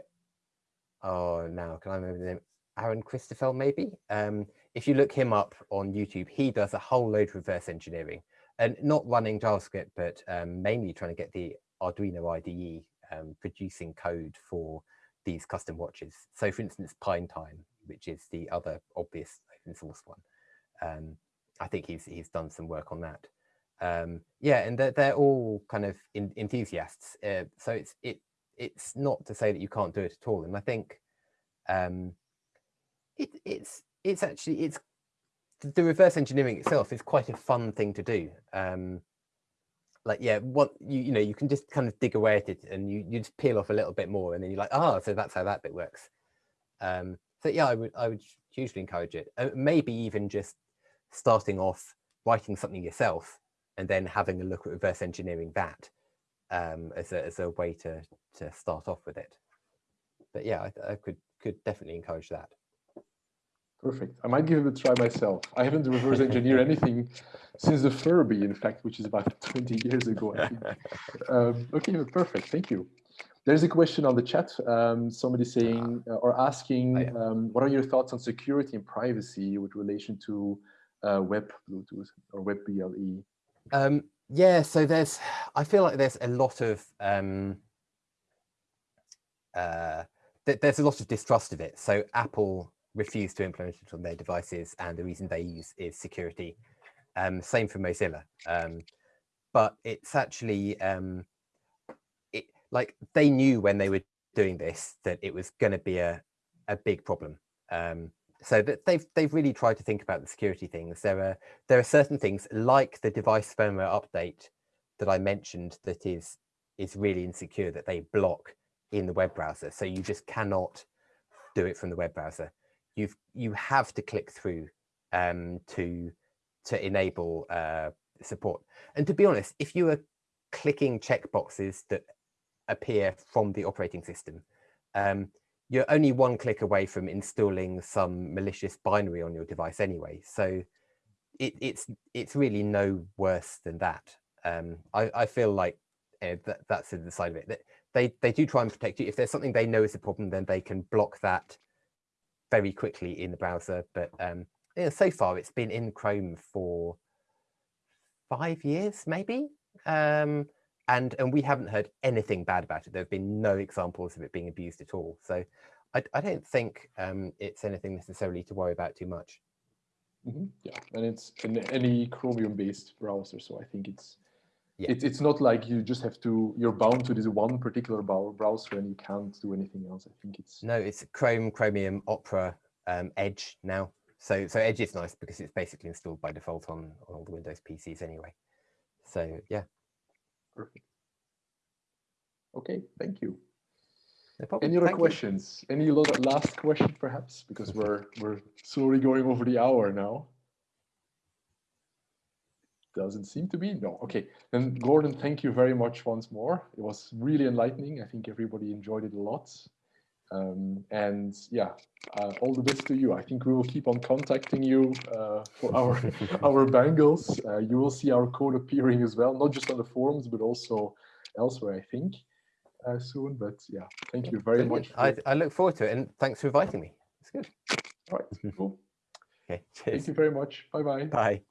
Oh, now can I remember the name? Aaron Christophel, maybe. Um, if you look him up on YouTube, he does a whole load of reverse engineering and not running JavaScript, but um, mainly trying to get the Arduino IDE um, producing code for these custom watches. So for instance, PineTime, which is the other obvious open source one. Um, I think he's he's done some work on that. Um, yeah, and they're, they're all kind of in, enthusiasts. Uh, so it's it it's not to say that you can't do it at all. And I think um, it, it's it's actually it's the reverse engineering itself is quite a fun thing to do. Um, like yeah, what you you know you can just kind of dig away at it and you you just peel off a little bit more and then you're like ah so that's how that bit works. Um, so yeah, I would I would hugely encourage it. Uh, maybe even just starting off writing something yourself and then having a look at reverse engineering that um, as a as a way to to start off with it. But yeah, I, I could could definitely encourage that. Perfect. I might give it a try myself. I haven't reverse engineered anything since the Furby, in fact, which is about 20 years ago, I think. um, okay, perfect. Thank you. There's a question on the chat. Um, somebody saying uh, or asking, Oh, um, what are your thoughts on security and privacy with relation to uh, web Bluetooth or web BLE? Um, yeah, so there's, I feel like there's a lot of, um, uh, th there's a lot of distrust of it. So Apple refused to implement it on their devices and the reason they use is security. Um, same for Mozilla. Um, but it's actually, um, it, like they knew when they were doing this that it was going to be a, a big problem. Um, so that they've they've really tried to think about the security things. There are there are certain things like the device firmware update that I mentioned that is is really insecure that they block in the web browser. So you just cannot do it from the web browser. You've you have to click through um, to to enable uh, support. And to be honest, if you are clicking checkboxes that appear from the operating system, um, you're only one click away from installing some malicious binary on your device anyway. So it, it's it's really no worse than that. Um, I, I feel like uh, that, that's the side of it. That they, they do try and protect you. If there's something they know is a problem, then they can block that very quickly in the browser. But um, so far it's been in Chrome for five years, maybe. Um, and and we haven't heard anything bad about it. There have been no examples of it being abused at all. So I, I don't think um, it's anything necessarily to worry about too much. Mhm, Yeah, and it's in any Chromium-based browser, so I think it's Yeah. it's it's not like you just have to you're bound to this one particular browser and you can't do anything else. I think it's No, it's Chrome, Chromium, Opera, um, Edge now. So so Edge is nice because it's basically installed by default on, on all the Windows PCs anyway. So yeah, perfect. Okay, thank you. no. Any other Thank you. questions? Any last question, perhaps? Because we're we're slowly going over the hour now. Doesn't seem to be. No. Okay. Then Gordon, thank you very much once more. It was really enlightening. I think everybody enjoyed it a lot. Um, and yeah, uh, all the best to you. I think we will keep on contacting you uh, for our our bangles. Uh, you will see our code appearing as well, not just on the forums, but also elsewhere, I think, uh, soon. But yeah, thank you very Brilliant. much. I, I look forward to it and thanks for inviting me. It's good. All right, cool. Okay, Thank you very much. Bye bye. Bye.